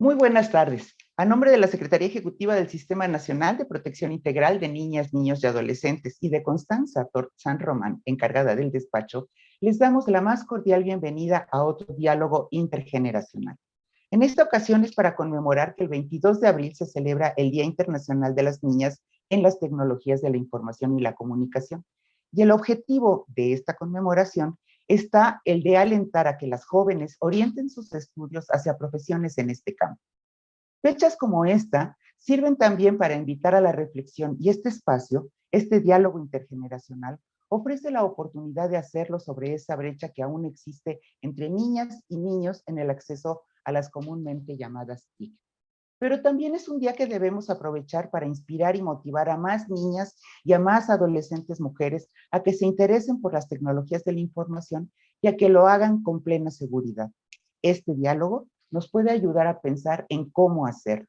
Muy buenas tardes. A nombre de la Secretaría Ejecutiva del Sistema Nacional de Protección Integral de Niñas, Niños y Adolescentes y de Constanza San Román, encargada del despacho, les damos la más cordial bienvenida a otro diálogo intergeneracional. En esta ocasión es para conmemorar que el 22 de abril se celebra el Día Internacional de las Niñas en las Tecnologías de la Información y la Comunicación. Y el objetivo de esta conmemoración está el de alentar a que las jóvenes orienten sus estudios hacia profesiones en este campo. Fechas como esta sirven también para invitar a la reflexión y este espacio, este diálogo intergeneracional, ofrece la oportunidad de hacerlo sobre esa brecha que aún existe entre niñas y niños en el acceso a las comúnmente llamadas TIC. Pero también es un día que debemos aprovechar para inspirar y motivar a más niñas y a más adolescentes mujeres a que se interesen por las tecnologías de la información y a que lo hagan con plena seguridad. Este diálogo nos puede ayudar a pensar en cómo hacerlo.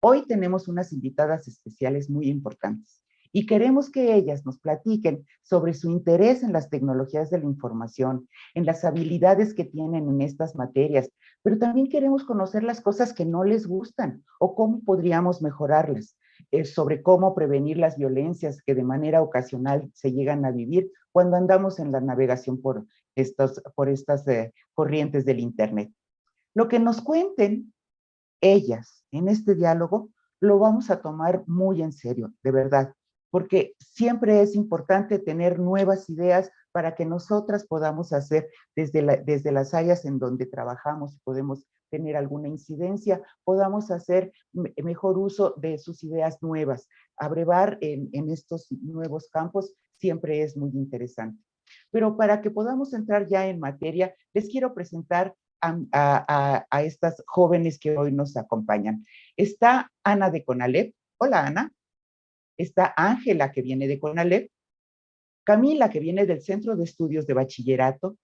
Hoy tenemos unas invitadas especiales muy importantes y queremos que ellas nos platiquen sobre su interés en las tecnologías de la información, en las habilidades que tienen en estas materias, pero también queremos conocer las cosas que no les gustan o cómo podríamos mejorarlas, eh, sobre cómo prevenir las violencias que de manera ocasional se llegan a vivir cuando andamos en la navegación por, estos, por estas eh, corrientes del Internet. Lo que nos cuenten ellas en este diálogo lo vamos a tomar muy en serio, de verdad porque siempre es importante tener nuevas ideas para que nosotras podamos hacer desde, desde las áreas en donde trabajamos, podemos tener alguna incidencia, podamos hacer mejor uso de sus ideas nuevas. Abrevar en, estos nuevos campos siempre es muy interesante. Pero para que podamos entrar ya en materia, les quiero presentar a, a, estas jóvenes que hoy nos acompañan. Está Ana de Conalep. Hola, Ana está Ángela, que viene de CONALEP, Camila, que viene del Centro de Estudios de Bachillerato,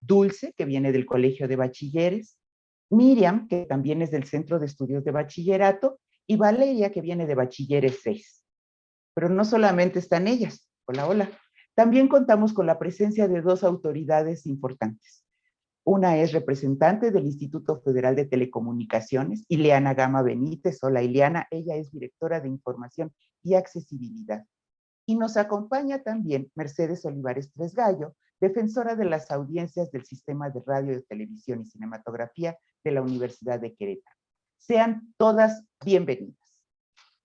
Dulce, que viene del Colegio de Bachilleres, Miriam, que también es del Centro de Estudios de Bachillerato, y Valeria, que viene de Bachilleres 6. Pero no solamente están ellas, hola, hola. También contamos con la presencia de dos autoridades importantes. Una es representante del Instituto Federal de Telecomunicaciones, Ileana Gama Benítez. Hola Ileana, ella es directora de Información y Accesibilidad. Y nos acompaña también Mercedes Olivares Tresgallo, defensora de las audiencias del Sistema de Radio, Televisión y Cinematografía de la Universidad de Querétaro. Sean todas bienvenidas.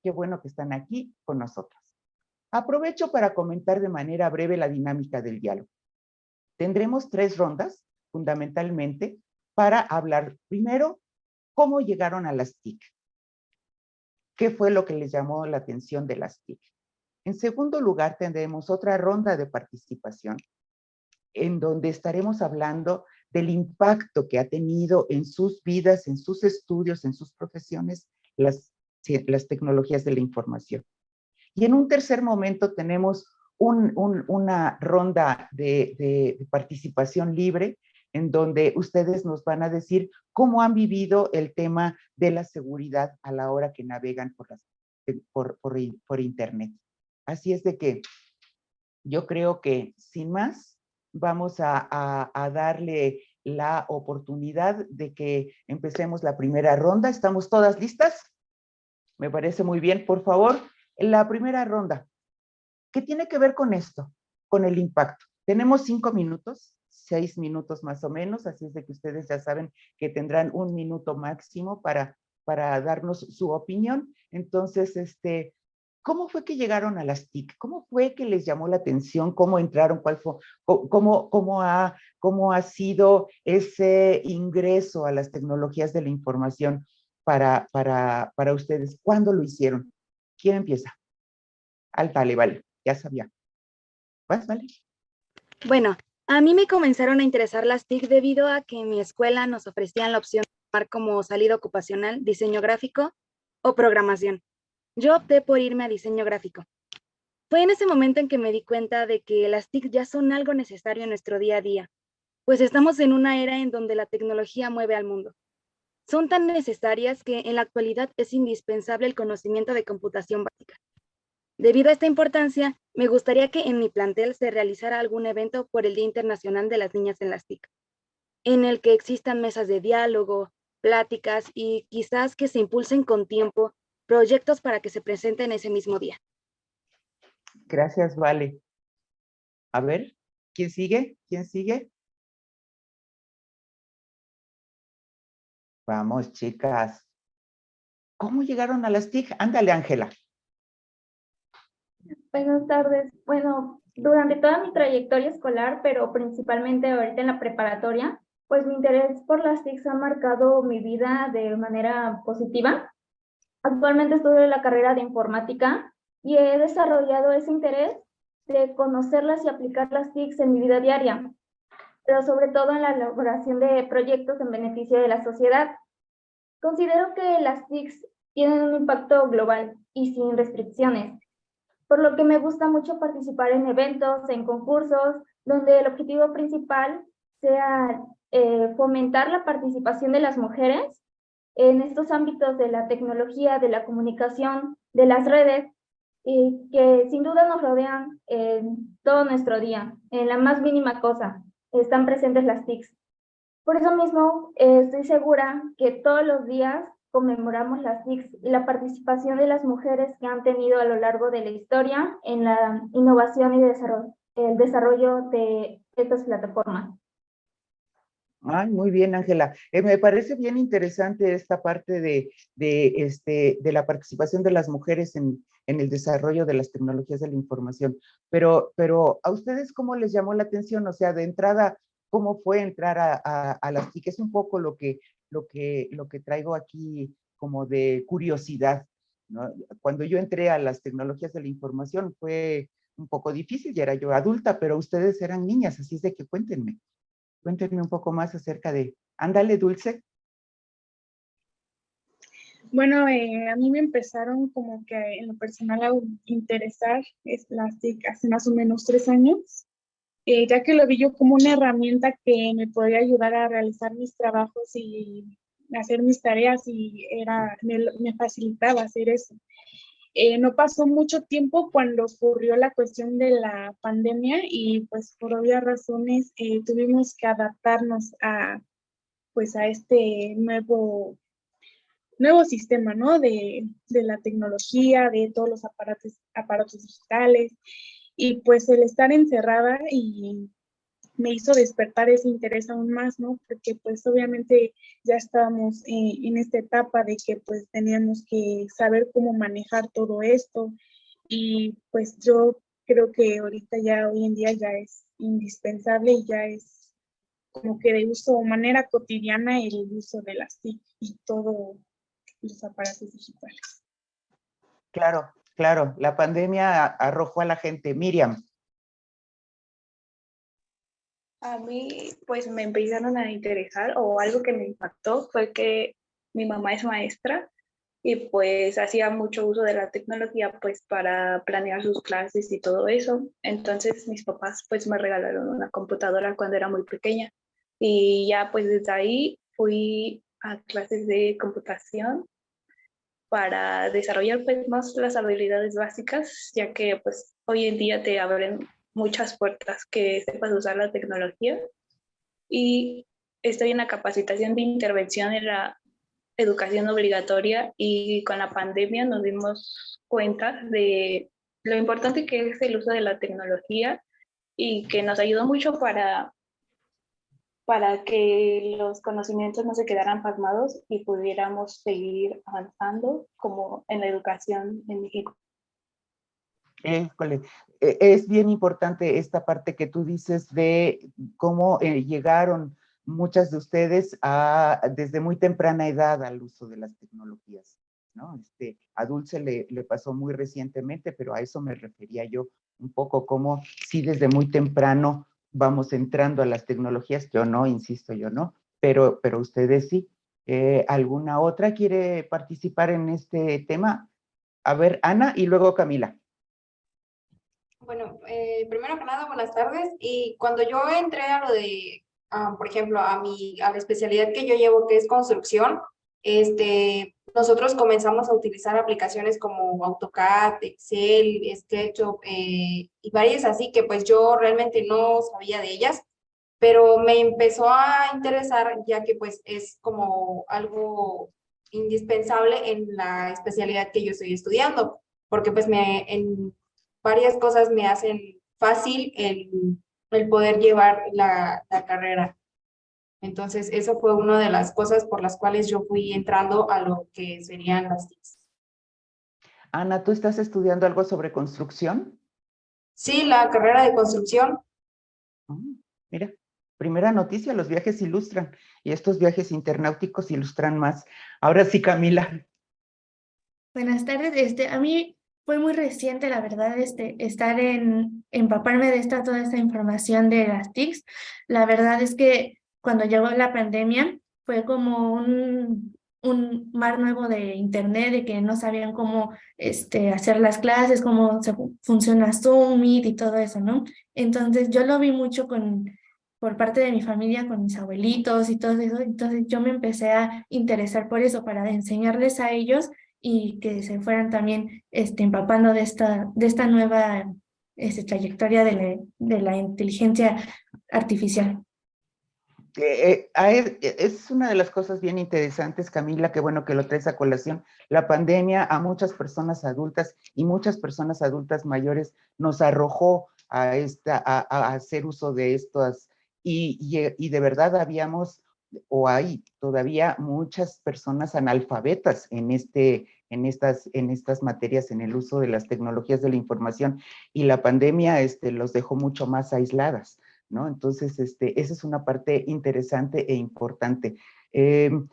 Qué bueno que están aquí con nosotros. Aprovecho para comentar de manera breve la dinámica del diálogo. Tendremos tres rondas fundamentalmente para hablar primero cómo llegaron a las TIC. ¿Qué fue lo que les llamó la atención de las TIC? En segundo lugar, tendremos otra ronda de participación en donde estaremos hablando del impacto que ha tenido en sus vidas, en sus estudios, en sus profesiones, las, tecnologías de la información. Y en un tercer momento tenemos una ronda de, participación libre en donde ustedes nos van a decir cómo han vivido el tema de la seguridad a la hora que navegan por, Internet. Así es de que yo creo que sin más vamos a, a, darle la oportunidad de que empecemos la primera ronda. ¿Estamos todas listas? Me parece muy bien. Por favor, la primera ronda. ¿Qué tiene que ver con esto? Con el impacto. Tenemos cinco minutos seis minutos más o menos, así es de que ustedes ya saben que tendrán un minuto máximo para, para darnos su opinión. Entonces, este, ¿cómo fue que llegaron a las TIC? ¿Cómo fue que les llamó la atención? ¿Cómo entraron? ¿Cuál fue? ¿Cómo, cómo, ha, cómo ha sido ese ingreso a las tecnologías de la información para, para, para ustedes? ¿Cuándo lo hicieron? ¿Quién empieza? Al vale, vale, ya sabía. ¿Vas, vale? Bueno, a mí me comenzaron a interesar las TIC debido a que en mi escuela nos ofrecían la opción de tomar como salida ocupacional diseño gráfico o programación. Yo opté por irme a diseño gráfico. Fue en ese momento en que me di cuenta de que las TIC ya son algo necesario en nuestro día a día, pues estamos en una era en donde la tecnología mueve al mundo. Son tan necesarias que en la actualidad es indispensable el conocimiento de computación básica. Debido a esta importancia, me gustaría que en mi plantel se realizara algún evento por el Día Internacional de las Niñas en las TIC, en el que existan mesas de diálogo, pláticas y quizás que se impulsen con tiempo proyectos para que se presenten ese mismo día. Gracias, Vale. A ver, ¿quién sigue? ¿Quién sigue? Vamos, chicas. ¿Cómo llegaron a las TIC? Ándale, Ángela. Buenas tardes. Bueno, durante toda mi trayectoria escolar, pero principalmente ahorita en la preparatoria, pues mi interés por las TICs ha marcado mi vida de manera positiva. Actualmente estudio la carrera de informática y he desarrollado ese interés de conocerlas y aplicar las TICs en mi vida diaria, pero sobre todo en la elaboración de proyectos en beneficio de la sociedad. Considero que las TICs tienen un impacto global y sin restricciones, por lo que me gusta mucho participar en eventos, en concursos, donde el objetivo principal sea eh, fomentar la participación de las mujeres en estos ámbitos de la tecnología, de la comunicación, de las redes, y que sin duda nos rodean en todo nuestro día, en la más mínima cosa, están presentes las TICs. Por eso mismo eh, estoy segura que todos los días conmemoramos las TICs y la participación de las mujeres que han tenido a lo largo de la historia en la innovación y el desarrollo de estas plataformas. Ay, muy bien, Ángela. Eh, me parece bien interesante esta parte de, de, este, de la participación de las mujeres en, en, el desarrollo de las tecnologías de la información. Pero, pero, ¿a ustedes cómo les llamó la atención? O sea, de entrada, ¿cómo fue entrar a, a, a las TIC? Es un poco lo que, lo, que, lo que traigo aquí como de curiosidad. ¿no? Cuando yo entré a las tecnologías de la información fue un poco difícil, ya era yo adulta, pero ustedes eran niñas, así es de que cuéntenme. Cuéntenme un poco más acerca de... Ándale, Dulce. Bueno, eh, a mí me empezaron como que en lo personal a interesar las TIC hace más o menos tres años, eh, ya que lo vi yo como una herramienta que me podía ayudar a realizar mis trabajos y hacer mis tareas y era, me, me facilitaba hacer eso. Eh, no pasó mucho tiempo cuando ocurrió la cuestión de la pandemia y pues por obvias razones eh, tuvimos que adaptarnos a pues a este nuevo nuevo sistema, ¿no? De, de la tecnología, de todos los aparatos, aparatos digitales y pues el estar encerrada y me hizo despertar ese interés aún más, ¿no? Porque pues obviamente ya estábamos eh, en esta etapa de que pues teníamos que saber cómo manejar todo esto y pues yo creo que ahorita ya hoy en día ya es indispensable y ya es como que de uso, manera cotidiana el uso de las TIC y todos los aparatos digitales. Claro, claro, la pandemia arrojó a la gente. Miriam, a mí pues me empezaron a interesar o algo que me impactó fue que mi mamá es maestra y pues hacía mucho uso de la tecnología pues para planear sus clases y todo eso. Entonces mis papás pues me regalaron una computadora cuando era muy pequeña y ya pues desde ahí fui a clases de computación para desarrollar pues más las habilidades básicas ya que pues hoy en día te abren muchas puertas que sepas usar la tecnología y estoy en la capacitación de intervención en la educación obligatoria y con la pandemia nos dimos cuenta de lo importante que es el uso de la tecnología y que nos ayudó mucho para, para que los conocimientos no se quedaran pasmados y pudiéramos seguir avanzando como en la educación en México. E, es bien importante esta parte que tú dices de cómo eh, llegaron muchas de ustedes a, desde muy temprana edad al uso de las tecnologías. ¿no? Este, a Dulce le, le pasó muy recientemente, pero a eso me refería yo un poco como si desde muy temprano vamos entrando a las tecnologías, yo no, insisto, yo no, pero, pero ustedes sí. Eh, ¿Alguna otra quiere participar en este tema? A ver, Ana y luego Camila. Bueno, eh, primero que nada, buenas tardes. Y cuando yo entré a lo de, ah, por ejemplo, a, mi, a la especialidad que yo llevo, que es construcción, este, nosotros comenzamos a utilizar aplicaciones como AutoCAD, Excel, SketchUp eh, y varias así que pues yo realmente no sabía de ellas. pero me empezó a interesar ya que pues es como algo indispensable en la especialidad que yo estoy estudiando, porque pues me, varias cosas me hacen fácil el, el poder llevar la, la carrera. Entonces, eso fue una de las cosas por las cuales yo fui entrando a lo que serían las TICs. Ana, ¿tú estás estudiando algo sobre construcción? Sí, la carrera de construcción. Ah, mira, primera noticia, los viajes ilustran y estos viajes internáuticos ilustran más. Ahora sí, Camila. Buenas tardes, este, a mí fue muy reciente, la verdad, este, estar en, empaparme de esta, toda esta información de las TICs. La verdad es que cuando llegó la pandemia fue como un, un mar nuevo de internet, de que no sabían cómo este, hacer las clases, cómo se, funciona Zoom, y todo eso, ¿no? Entonces yo lo vi mucho con, por parte de mi familia, con mis abuelitos y todo eso, entonces yo me empecé a interesar por eso, para enseñarles a ellos y que se fueran también este, empapando de esta, de esta nueva este, trayectoria de la, de la inteligencia artificial. Eh, eh, es una de las cosas bien interesantes, Camila, que bueno que lo traes a colación. La pandemia a muchas personas adultas y muchas personas adultas mayores nos arrojó a, esta, a, hacer uso de estas y, y, de verdad habíamos o hay todavía muchas personas analfabetas en, este, en, estas, en estas materias, en el uso de las tecnologías de la información y la pandemia este, los dejó mucho más aisladas. ¿no? Entonces, este, esa es una parte interesante e importante. Em,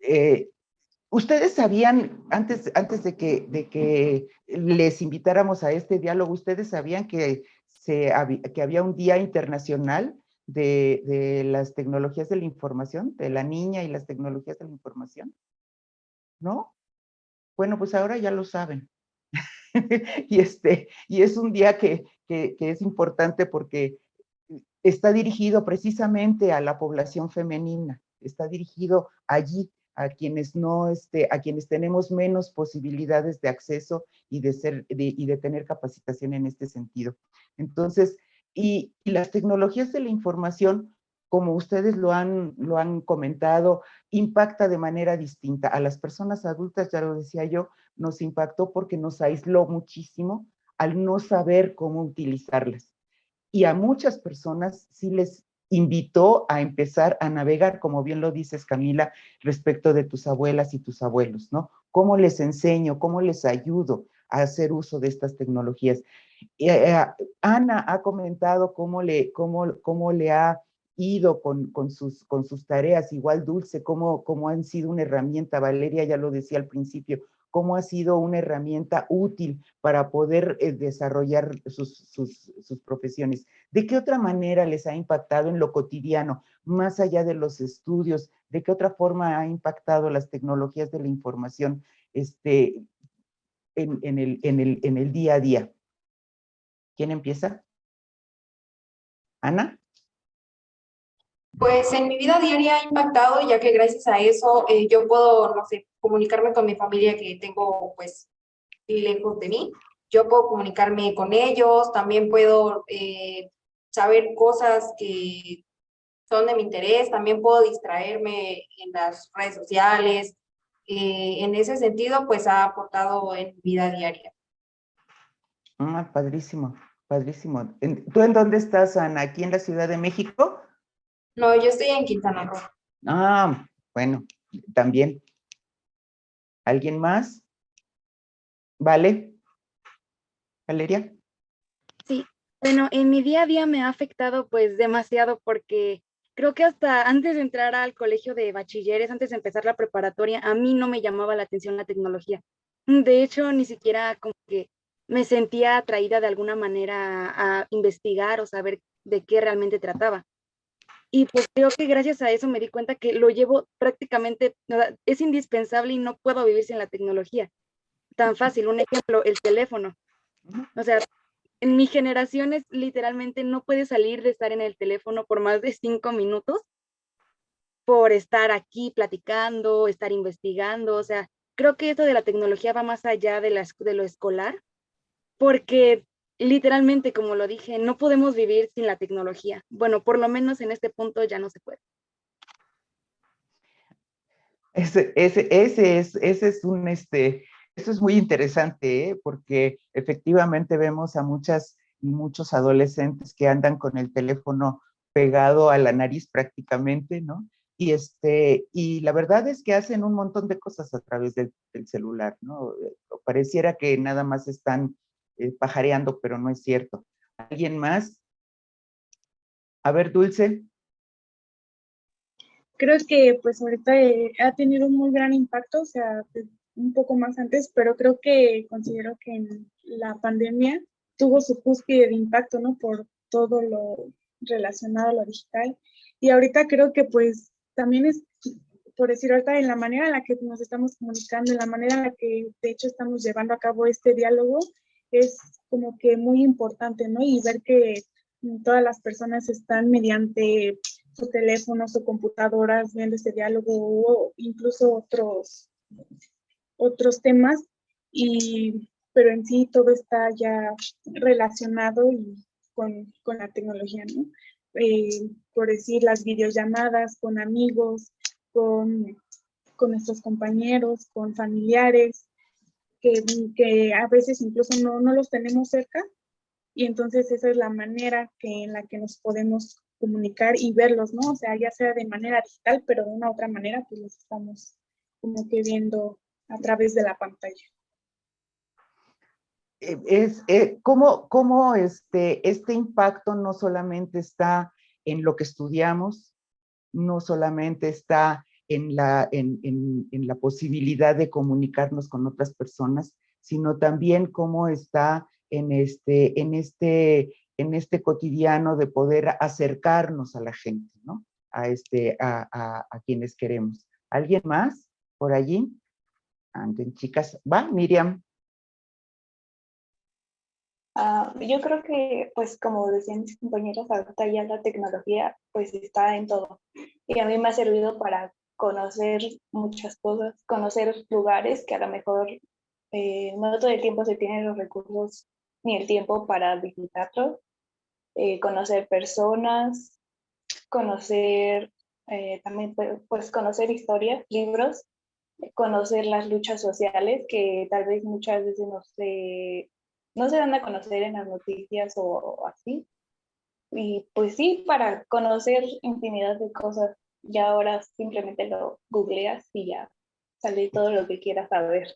eh, ustedes sabían, antes, antes de, que, de que les invitáramos a este diálogo, ¿ustedes sabían que, se, que había un Día Internacional de, de, las Tecnologías de la Información, de la niña y las tecnologías de la información? ¿No? Bueno, pues ahora ya lo saben. y, este, y es un día que, que, es importante porque está dirigido precisamente a la población femenina, está dirigido allí a quienes no, este, a quienes tenemos menos posibilidades de acceso y de ser, y de tener capacitación en este sentido. Entonces, y, las tecnologías de la información, como ustedes lo han, lo han comentado, impacta de manera distinta. A las personas adultas, ya lo decía yo, nos impactó porque nos aisló muchísimo al no saber cómo utilizarlas y a muchas personas sí les invitó a empezar a navegar, como bien lo dices Camila, respecto de tus abuelas y tus abuelos, ¿no? ¿Cómo les enseño, cómo les ayudo a hacer uso de estas tecnologías? Eh, eh, Ana ha comentado cómo le, cómo, cómo le ha ido con, con, sus, con sus tareas, igual Dulce, cómo, cómo han sido una herramienta, Valeria ya lo decía al principio, cómo ha sido una herramienta útil para poder eh, desarrollar sus, sus, profesiones. ¿De qué otra manera les ha impactado en lo cotidiano, más allá de los estudios? ¿De qué otra forma ha impactado las tecnologías de la información este, en, en, el, en, el, en el día a día? ¿Quién empieza? ¿Ana? Pues en mi vida diaria ha impactado, ya que gracias a eso eh, yo puedo, no sé, comunicarme con mi familia que tengo pues lejos de mí. Yo puedo comunicarme con ellos, también puedo eh, saber cosas que son de mi interés, también puedo distraerme en las redes sociales. Eh, en ese sentido, pues ha aportado en mi vida diaria. Ah, padrísimo, padrísimo. ¿Tú en dónde estás, Ana? ¿Aquí en la Ciudad de México? No, yo estoy en Quintana Roo. Ah, bueno, también. ¿Alguien más? ¿Vale? ¿Valeria? Sí, bueno, en mi día a día me ha afectado pues demasiado porque creo que hasta antes de entrar al colegio de bachilleres, antes de empezar la preparatoria, a mí no me llamaba la atención la tecnología. De hecho, ni siquiera como que me sentía atraída de alguna manera a investigar o saber de qué realmente trataba. Y pues creo que gracias a eso me di cuenta que lo llevo prácticamente, es indispensable y no puedo vivir sin la tecnología. Tan fácil, un ejemplo, el teléfono. O sea, en mi generación es literalmente no puede salir de estar en el teléfono por más de cinco minutos por estar aquí platicando, estar investigando. O sea, creo que esto de la tecnología va más allá de, la, de lo escolar, porque literalmente, como lo dije, no podemos vivir sin la tecnología. Bueno, por lo menos en este punto ya no se puede. Ese, ese, ese, es, ese es un, este, eso es muy interesante, ¿eh? porque efectivamente vemos a muchas y muchos adolescentes que andan con el teléfono pegado a la nariz prácticamente, ¿no? Y, este, y la verdad es que hacen un montón de cosas a través del, celular, ¿no? Pareciera que nada más están eh, pajareando, pero no es cierto. ¿Alguien más? A ver, Dulce. Creo que pues ahorita eh, ha tenido un muy gran impacto, o sea, un poco más antes, pero creo que considero que en la pandemia tuvo su cúspide de impacto, ¿no? Por todo lo relacionado a lo digital. Y ahorita creo que pues también es, por decir ahorita, en la manera en la que nos estamos comunicando, en la manera en la que de hecho estamos llevando a cabo este diálogo, es como que muy importante, ¿no? Y ver que todas las personas están mediante sus teléfonos o computadoras viendo este diálogo o incluso otros otros temas, y, pero en sí todo está ya relacionado y con, con la tecnología, ¿no? Eh, por decir, las videollamadas con amigos, con, con nuestros compañeros, con familiares, que, que a veces incluso no, no, los tenemos cerca, y entonces esa es la manera que, en la que nos podemos comunicar y verlos, ¿no? O sea, ya sea de manera digital, pero de una otra manera, pues los estamos como que viendo a través de la pantalla. Eh, es, eh, ¿cómo, este, este impacto no solamente está en lo que estudiamos, no solamente está en la, en, en, en la posibilidad de comunicarnos con otras personas, sino también cómo está en este, en este, en este cotidiano de poder acercarnos a la gente, ¿no? A, este, a, a, a quienes queremos. ¿Alguien más por allí? Anden, chicas. ¿Va, Miriam? Uh, yo creo que, pues como decían mis compañeras, ahorita ya la tecnología pues está en todo. Y a mí me ha servido para conocer muchas cosas, conocer lugares que a lo mejor eh, no todo el tiempo se tienen los recursos ni el tiempo para visitarlos. Eh, conocer personas, conocer, eh, también pues, pues conocer historias, libros conocer las luchas sociales que tal vez muchas veces no se, no se dan a conocer en las noticias o, así. Y pues sí, para conocer infinidad de cosas, ya ahora simplemente lo googleas y ya sale todo lo que quieras saber.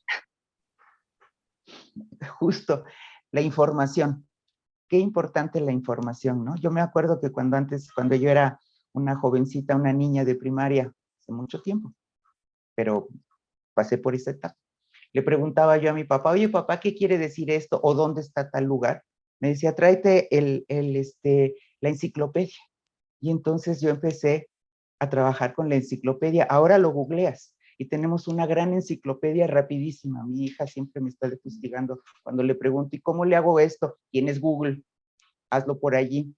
Justo, la información. Qué importante la información, ¿no? Yo me acuerdo que cuando antes, cuando yo era una jovencita, una niña de primaria, hace mucho tiempo, pero pasé por esa etapa. Le preguntaba yo a mi papá, oye papá, ¿qué quiere decir esto? ¿O dónde está tal lugar? Me decía, tráete el, el, este, la enciclopedia. Y entonces yo empecé a trabajar con la enciclopedia. Ahora lo googleas y tenemos una gran enciclopedia rapidísima. Mi hija siempre me está fustigando cuando le pregunto, ¿y cómo le hago esto? ¿Tienes Google? Hazlo por allí.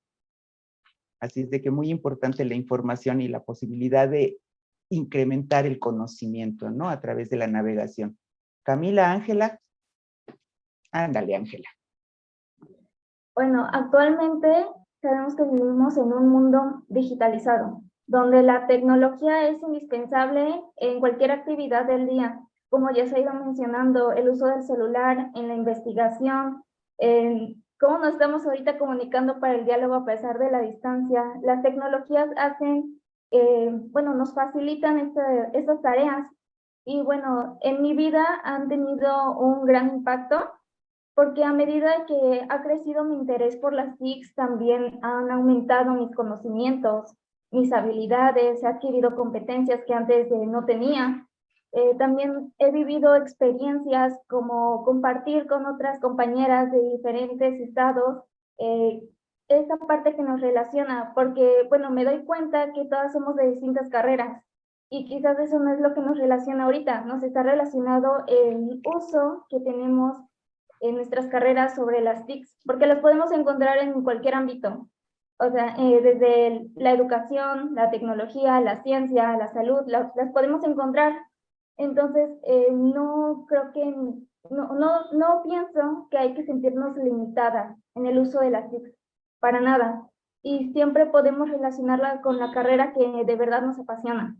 Así es de que muy importante la información y la posibilidad de incrementar el conocimiento, ¿no? A través de la navegación. Camila, Ángela. Ándale, Ángela. Bueno, actualmente sabemos que vivimos en un mundo digitalizado, donde la tecnología es indispensable en cualquier actividad del día. Como ya se ha ido mencionando, el uso del celular en la investigación, en cómo nos estamos ahorita comunicando para el diálogo a pesar de la distancia. Las tecnologías hacen eh, bueno, nos facilitan este, estas tareas. Y bueno, en mi vida han tenido un gran impacto porque a medida que ha crecido mi interés por las TICs, también han aumentado mis conocimientos, mis habilidades, he adquirido competencias que antes no tenía. Eh, también he vivido experiencias como compartir con otras compañeras de diferentes estados eh, esa parte que nos relaciona, porque, bueno, me doy cuenta que todas somos de distintas carreras y quizás eso no es lo que nos relaciona ahorita, nos está relacionado el uso que tenemos en nuestras carreras sobre las TICs, porque las podemos encontrar en cualquier ámbito, o sea, eh, desde la educación, la tecnología, la ciencia, la salud, las podemos encontrar. Entonces, eh, no creo que no, no, no pienso que hay que sentirnos limitadas en el uso de las TIC, para nada. Y siempre podemos relacionarla con la carrera que de verdad nos apasiona.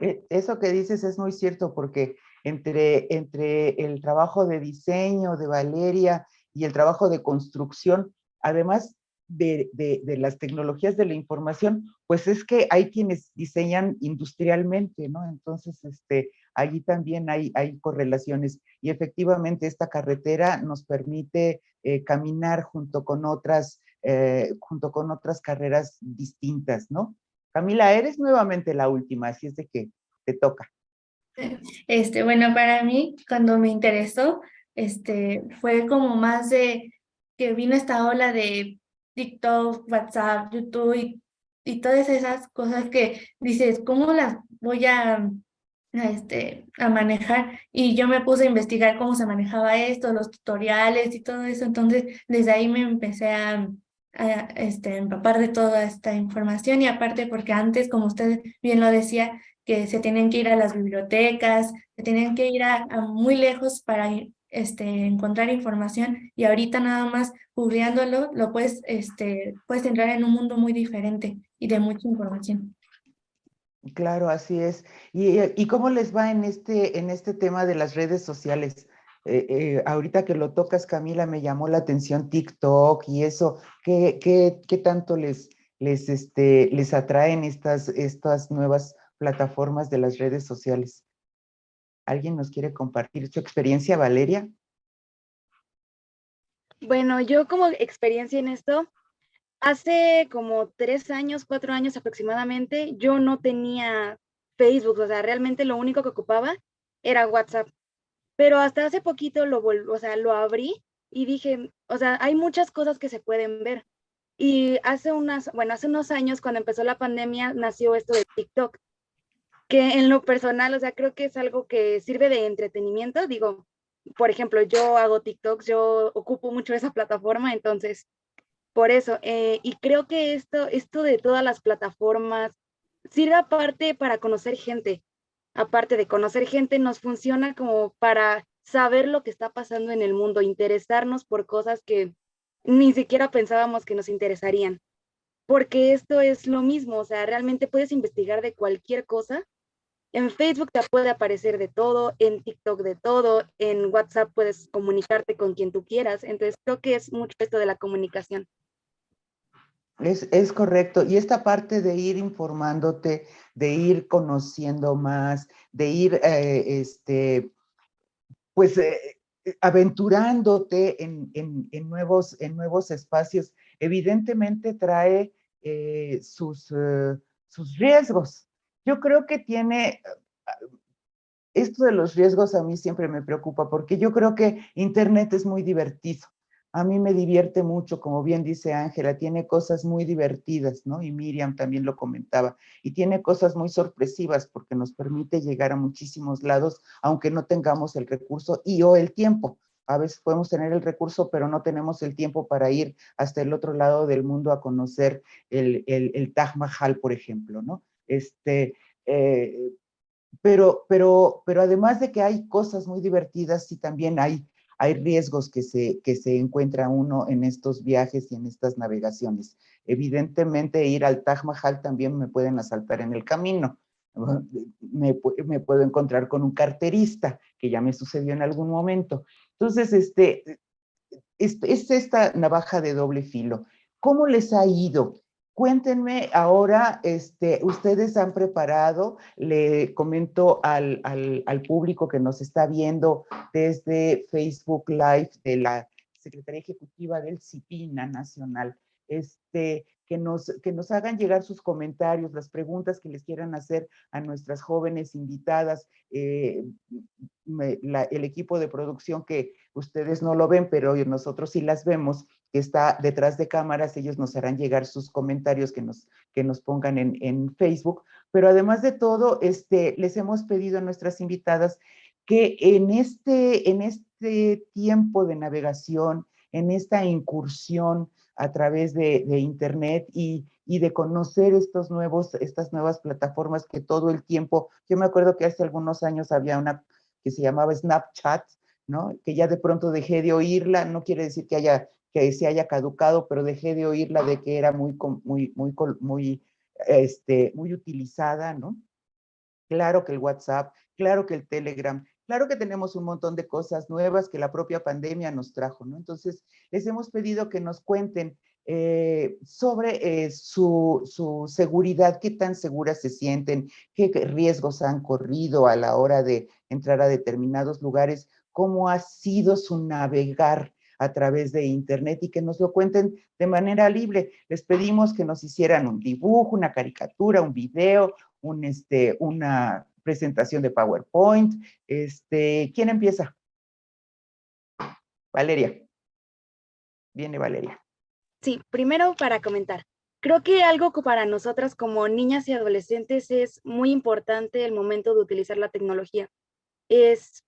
E, eso que dices es muy cierto porque entre, entre el trabajo de diseño de Valeria y el trabajo de construcción, además de, de, las tecnologías de la información, pues es que hay quienes diseñan industrialmente, ¿no? Entonces, este, allí también hay, hay correlaciones y efectivamente esta carretera nos permite eh, caminar junto con otras, eh, junto con otras carreras distintas, ¿no? Camila, eres nuevamente la última, así es de que te toca. Este, bueno, para mí, cuando me interesó, este, fue como más de que vino esta ola de TikTok, WhatsApp, YouTube y, y todas esas cosas que dices, ¿cómo las voy a, este, a manejar? Y yo me puse a investigar cómo se manejaba esto, los tutoriales y todo eso. Entonces, desde ahí me empecé a, a este, empapar de toda esta información y aparte porque antes, como usted bien lo decía, que se tienen que ir a las bibliotecas, se tienen que ir a, muy lejos para este, encontrar información y ahorita nada más googleándolo lo puedes, este, puedes entrar en un mundo muy diferente y de mucha información. Claro, así es. ¿Y, y cómo les va en este, en este tema de las redes sociales? Eh, eh, ahorita que lo tocas, Camila, me llamó la atención TikTok y eso. ¿Qué, qué, qué tanto les, les, este, les atraen estas, estas nuevas plataformas de las redes sociales. ¿Alguien nos quiere compartir su experiencia, Valeria? Bueno, yo como experiencia en esto, hace como tres años, cuatro años aproximadamente, yo no tenía Facebook, o sea, realmente lo único que ocupaba era WhatsApp. Pero hasta hace poquito lo, o sea, lo abrí y dije, o sea, hay muchas cosas que se pueden ver. Y hace unas, bueno, hace unos años cuando empezó la pandemia nació esto de TikTok que en lo personal, o sea, creo que es algo que sirve de entretenimiento. Digo, por ejemplo, yo hago TikTok, yo ocupo mucho esa plataforma, entonces, por eso. Eh, y creo que esto, esto de todas las plataformas sirve aparte para conocer gente. Aparte de conocer gente, nos funciona como para saber lo que está pasando en el mundo, interesarnos por cosas que ni siquiera pensábamos que nos interesarían. Porque esto es lo mismo, o sea, realmente puedes investigar de cualquier cosa en Facebook te puede aparecer de todo, en TikTok de todo, en WhatsApp puedes comunicarte con quien tú quieras. Entonces creo que es mucho esto de la comunicación. Es, es, correcto. Y esta parte de ir informándote, de ir conociendo más, de ir, eh, este, pues, eh, aventurándote en, en, nuevos, en nuevos espacios, evidentemente trae eh, sus, sus riesgos, yo creo que tiene, esto de los riesgos a mí siempre me preocupa porque yo creo que Internet es muy divertido. A mí me divierte mucho, como bien dice Ángela, tiene cosas muy divertidas, ¿no? Y Miriam también lo comentaba. Y tiene cosas muy sorpresivas porque nos permite llegar a muchísimos lados, aunque no tengamos el recurso y o el tiempo. A veces podemos tener el recurso, pero no tenemos el tiempo para ir hasta el otro lado del mundo a conocer el, el, el Taj Mahal, por ejemplo, ¿no? Este, eh, pero, pero, pero además de que hay cosas muy divertidas, sí también hay, hay riesgos que se, que se encuentra uno en estos viajes y en estas navegaciones. Evidentemente ir al Taj Mahal también me pueden asaltar en el camino. Me, puedo encontrar con un carterista, que ya me sucedió en algún momento. Entonces, este, es, es esta navaja de doble filo. ¿Cómo les ha ido? Cuéntenme ahora, este, ustedes han preparado, le comento al, al, público que nos está viendo desde Facebook Live de la Secretaría Ejecutiva del CIPINA Nacional, este, que nos, que nos hagan llegar sus comentarios, las preguntas que les quieran hacer a nuestras jóvenes invitadas, eh, el equipo de producción que ustedes no lo ven, pero nosotros sí las vemos, que está detrás de cámaras, ellos nos harán llegar sus comentarios que nos, que nos pongan en, en Facebook. Pero además de todo, este, les hemos pedido a nuestras invitadas que en este, en este tiempo de navegación, en esta incursión a través de, Internet y, y, de conocer estos nuevos, estas nuevas plataformas que todo el tiempo, yo me acuerdo que hace algunos años había una que se llamaba Snapchat, ¿no? Que ya de pronto dejé de oírla, no quiere decir que haya que se haya caducado, pero dejé de oírla de que era muy, muy, muy, muy, este, muy utilizada, ¿no? Claro que el WhatsApp, claro que el Telegram, claro que tenemos un montón de cosas nuevas que la propia pandemia nos trajo, ¿no? Entonces, les hemos pedido que nos cuenten eh, sobre eh, su, su, seguridad, qué tan seguras se sienten, qué riesgos han corrido a la hora de entrar a determinados lugares, cómo ha sido su navegar a través de internet y que nos lo cuenten de manera libre. Les pedimos que nos hicieran un dibujo, una caricatura, un video, un, este, una presentación de PowerPoint. Este, ¿Quién empieza? Valeria. Viene Valeria. Sí, primero para comentar. Creo que algo que para nosotras como niñas y adolescentes es muy importante el momento de utilizar la tecnología. Es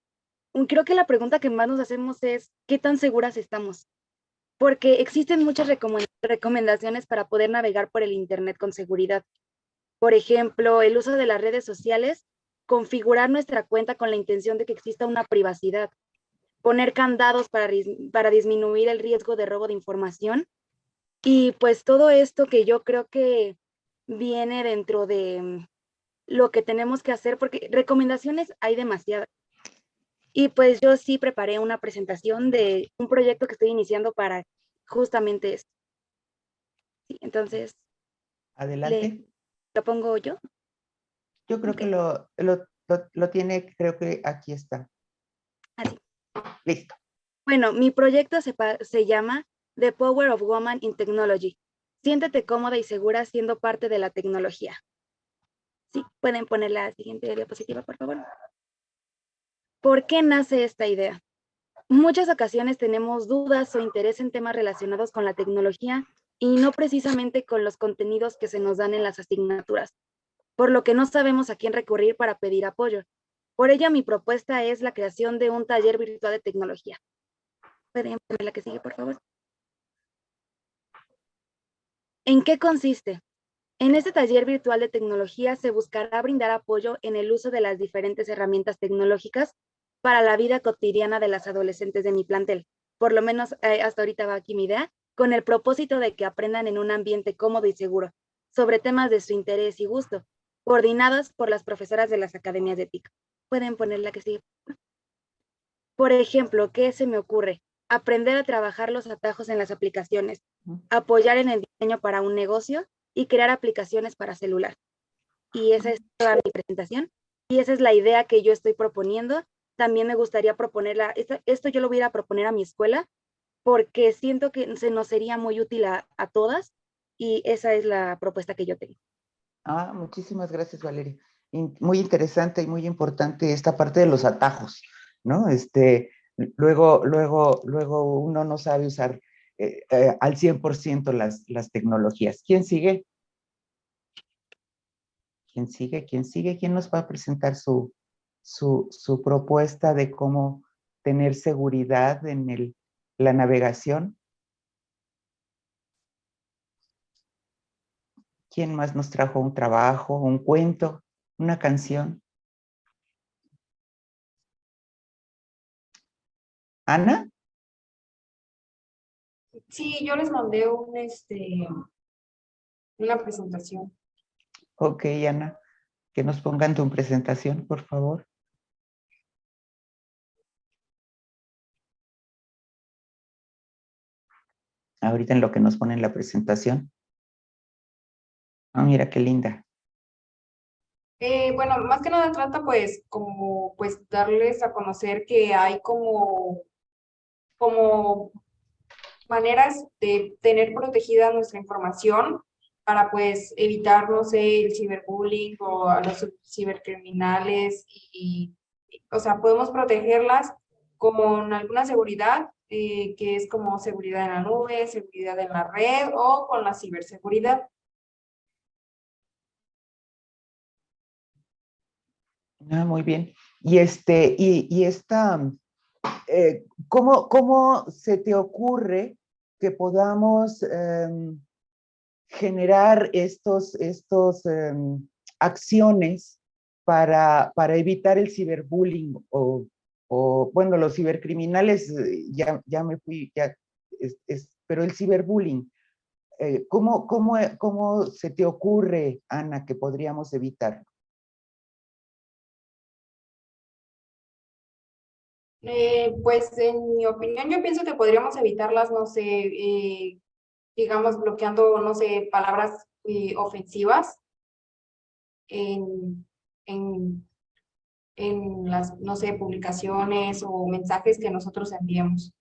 creo que la pregunta que más nos hacemos es, ¿qué tan seguras estamos? Porque existen muchas recomendaciones para poder navegar por el Internet con seguridad. Por ejemplo, el uso de las redes sociales, configurar nuestra cuenta con la intención de que exista una privacidad, poner candados para, para disminuir el riesgo de robo de información. Y pues todo esto que yo creo que viene dentro de mm, lo que tenemos que hacer, porque recomendaciones hay demasiadas. Y pues yo sí preparé una presentación de un proyecto que estoy iniciando para justamente esto. entonces. Adelante. ¿Lo pongo yo? Yo creo que lo, lo, lo, tiene, creo que aquí está. Así. Listo. Bueno, mi proyecto se, se llama The Power of Woman in Technology. Siéntete cómoda y segura siendo parte de la tecnología. Sí, pueden poner la siguiente diapositiva, por favor. ¿Por qué nace esta idea? Muchas ocasiones tenemos dudas o interés en temas relacionados con la tecnología y no precisamente con los contenidos que se nos dan en las asignaturas, por lo que no sabemos a quién recurrir para pedir apoyo. Por ello, mi propuesta es la creación de un taller virtual de tecnología. ¿Pueden la que sigue, por favor? ¿En qué consiste? En este taller virtual de tecnología se buscará brindar apoyo en el uso de las diferentes herramientas tecnológicas para la vida cotidiana de las adolescentes de mi plantel. Por lo menos eh, hasta ahorita va aquí mi idea, con el propósito de que aprendan en un ambiente cómodo y seguro, sobre temas de su interés y gusto, coordinadas por las profesoras de las academias de TIC. Pueden ponerla que sigue. Por ejemplo, ¿qué se me ocurre? Aprender a trabajar los atajos en las aplicaciones, apoyar en el diseño para un negocio y crear aplicaciones para celular. Y esa es toda mi presentación. Y esa es la idea que yo estoy proponiendo también me gustaría proponerla, esto, esto, yo lo voy a proponer a mi escuela porque siento que se nos sería muy útil a, todas y esa es la propuesta que yo tengo. Ah, muchísimas gracias Valeria. Muy interesante y muy importante esta parte de los atajos, ¿no? Este, luego, luego, luego uno no sabe usar eh, eh, al 100% las, las tecnologías. ¿Quién sigue? ¿Quién sigue? ¿Quién sigue? ¿Quién nos va a presentar su, su, su propuesta de cómo tener seguridad en el, la navegación. ¿Quién más nos trajo un trabajo, un cuento, una canción? ¿Ana? Sí, yo les mandé un, este, una presentación. Ok, Ana. Que nos pongan tu presentación, por favor. Ahorita en lo que nos ponen la presentación. Ah, mira qué linda. Eh, bueno, más que nada trata pues como pues darles a conocer que hay como, como maneras de tener protegida nuestra información para pues evitar, no sé, el ciberbullying o a los cibercriminales y, o sea, podemos protegerlas con alguna seguridad eh, que es como seguridad en la nube, seguridad en la red o con la ciberseguridad. Ah, muy bien. Y este, y, esta, eh, ¿cómo, ¿cómo, se te ocurre que podamos em, generar estos, estos em, acciones para, para evitar el ciberbullying o, o, bueno, los cibercriminales, eh, ya, ya me fui, ya, pero el ciberbullying, eh, ¿cómo, cómo, ¿cómo se te ocurre, Ana, que podríamos evitarlo? Eh, pues en mi opinión yo pienso que podríamos evitarlas, no sé, eh, digamos bloqueando, no sé, palabras eh, ofensivas en, en, en las, no sé, publicaciones o mensajes que nosotros enviemos.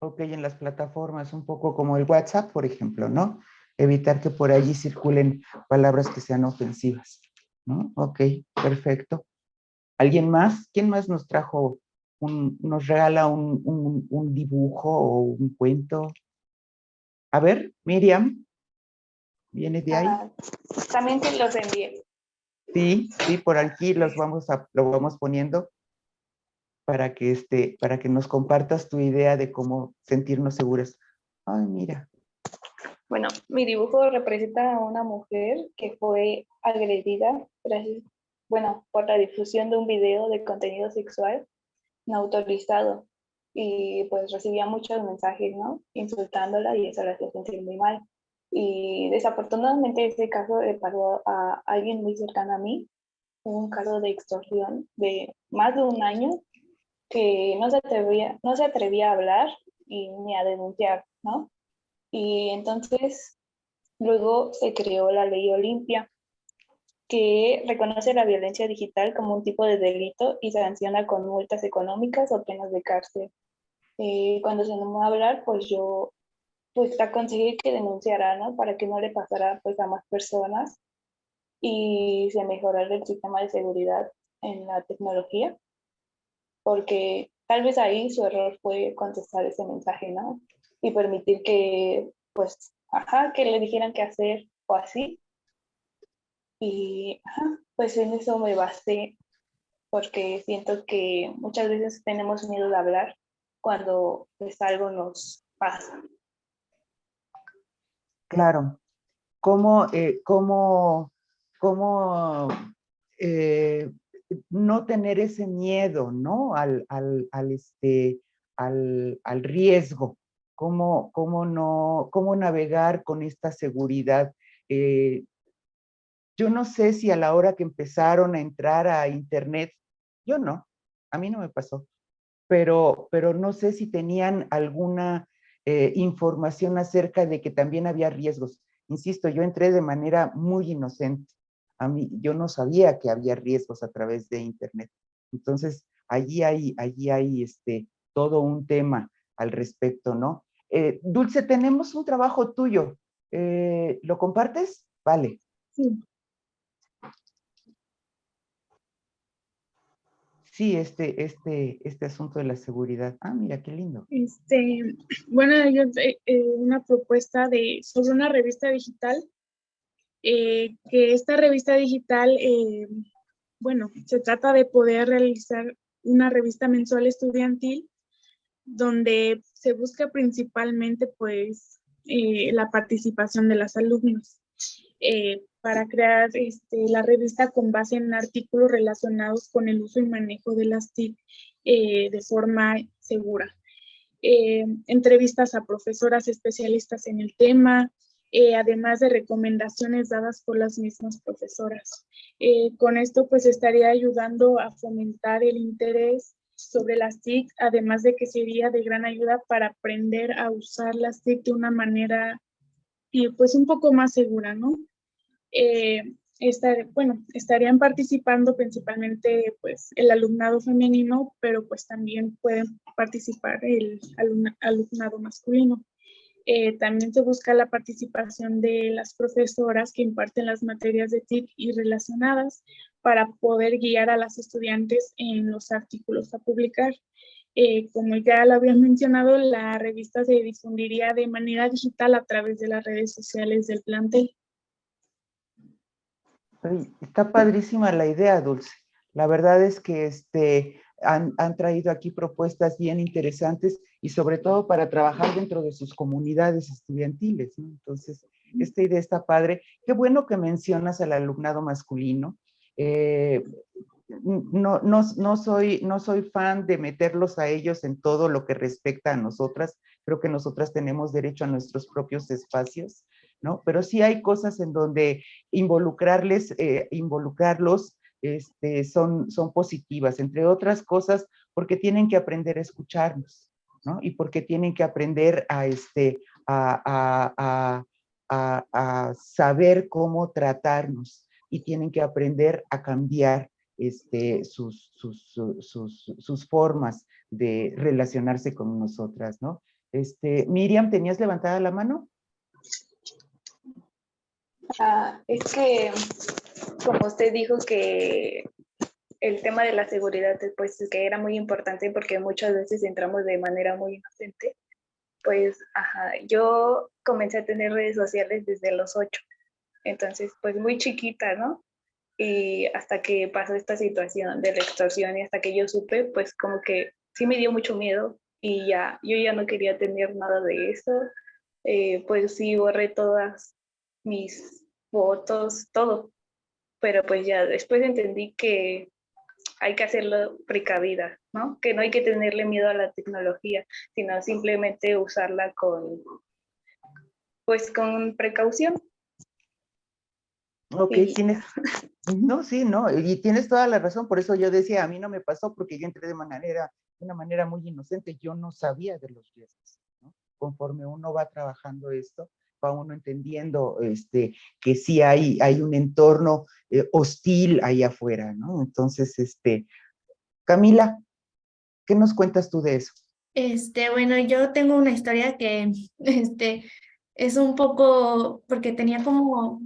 Ok, en las plataformas, un poco como el WhatsApp, por ejemplo, ¿no? Evitar que por allí circulen palabras que sean ofensivas, ¿no? Ok, perfecto. ¿Alguien más? ¿Quién más nos trajo, un, nos regala un, un, dibujo o un cuento? A ver, Miriam, ¿viene de ahí? Ah, también te los envié. Sí, sí, por aquí los vamos a, lo vamos poniendo para que, este, para que nos compartas tu idea de cómo sentirnos seguras. Ay, mira. Bueno, mi dibujo representa a una mujer que fue agredida gracias bueno, por la difusión de un video de contenido sexual no autorizado. Y pues recibía muchos mensajes, ¿no? Insultándola y eso la hacía sentir muy mal. Y desafortunadamente ese caso le pasó a alguien muy cercano a mí, un caso de extorsión de más de un año que no se atrevía, no se atrevía a hablar y ni a denunciar, ¿no? Y entonces luego se creó la ley Olimpia, que reconoce la violencia digital como un tipo de delito y sanciona con multas económicas o penas de cárcel. Eh, cuando se nombró a hablar, pues yo pues aconsejé que denunciara, ¿no? Para que no le pasara pues a más personas y se mejorara el sistema de seguridad en la tecnología, porque tal vez ahí su error fue contestar ese mensaje, ¿no? Y permitir que, pues, ajá, que le dijeran qué hacer o así, y pues en eso me basé porque siento que muchas veces tenemos miedo de hablar cuando pues algo nos pasa. Claro. ¿Cómo, eh, cómo, cómo eh, no tener ese miedo, ¿no? Al, al, al este, al, al, riesgo. ¿Cómo, cómo, no, cómo navegar con esta seguridad. Eh, yo no sé si a la hora que empezaron a entrar a internet, yo no, a mí no me pasó, pero, pero no sé si tenían alguna eh, información acerca de que también había riesgos. Insisto, yo entré de manera muy inocente. A mí, yo no sabía que había riesgos a través de internet. Entonces, allí hay, allí hay este, todo un tema al respecto, ¿no? Eh, Dulce, tenemos un trabajo tuyo. Eh, ¿Lo compartes? Vale. Sí. Sí, este, este, este asunto de la seguridad. Ah, mira, qué lindo. Este, bueno, yo, eh, eh, una propuesta de, sobre una revista digital, eh, que esta revista digital, bueno, se trata de poder realizar una revista mensual estudiantil donde se busca principalmente, pues, la participación de las alumnos para crear este, la revista con base en artículos relacionados con el uso y manejo de las TIC eh, de forma segura. Eh, entrevistas a profesoras especialistas en el tema, eh, además de recomendaciones dadas por las mismas profesoras. con esto pues estaría ayudando a fomentar el interés sobre las TIC, además de que sería de gran ayuda para aprender a usar las TIC de una manera pues un poco más segura, ¿no? Eh, bueno, estarían participando principalmente pues el alumnado femenino, pero pues también pueden participar el alumnado masculino. Eh, también se busca la participación de las profesoras que imparten las materias de TIC y relacionadas para poder guiar a las estudiantes en los artículos a publicar. Eh, como ya lo habían mencionado, la revista se difundiría de manera digital a través de las redes sociales del plantel. Está padrísima la idea, Dulce. La verdad es que este, han, traído aquí propuestas bien interesantes y sobre todo para trabajar dentro de sus comunidades estudiantiles. Entonces, esta idea está padre. Qué bueno que mencionas al alumnado masculino, eh, no, no, no, soy, no soy fan de meterlos a ellos en todo lo que respecta a nosotras. Creo que nosotras tenemos derecho a nuestros propios espacios, Pero sí hay cosas en donde involucrarles, eh, involucrarlos este, son, son positivas, entre otras cosas, porque tienen que aprender a escucharnos, ¿no? Y porque tienen que aprender a, este, a, a saber cómo tratarnos y tienen que aprender a cambiar este, sus, sus, formas de relacionarse con nosotras, ¿no? Este, Miriam, ¿tenías levantada la mano? Ah, es que, como usted dijo que el tema de la seguridad, pues que era muy importante porque muchas veces entramos de manera muy inocente, pues, ajá, yo comencé a tener redes sociales desde los ocho, entonces, pues muy chiquita, ¿no? y hasta que pasó esta situación de la extorsión y hasta que yo supe, pues como que sí me dio mucho miedo y ya, yo ya no quería tener nada de eso, eh, pues sí borré todas mis fotos, todo, pero pues ya después entendí que hay que hacerlo precavida, ¿no? Que no hay que tenerle miedo a la tecnología, sino simplemente usarla con, pues con precaución. Ok, tienes, no, sí, no, y tienes toda la razón, por eso yo decía, a mí no me pasó porque yo entré de manera, de una manera muy inocente, yo no sabía de los riesgos, ¿no? Conforme uno va trabajando esto, va uno entendiendo este, que sí hay, hay un entorno eh, hostil ahí afuera, ¿no? Entonces, este, Camila, ¿qué nos cuentas tú de eso? Este, bueno, yo tengo una historia que, este, es un poco, porque tenía como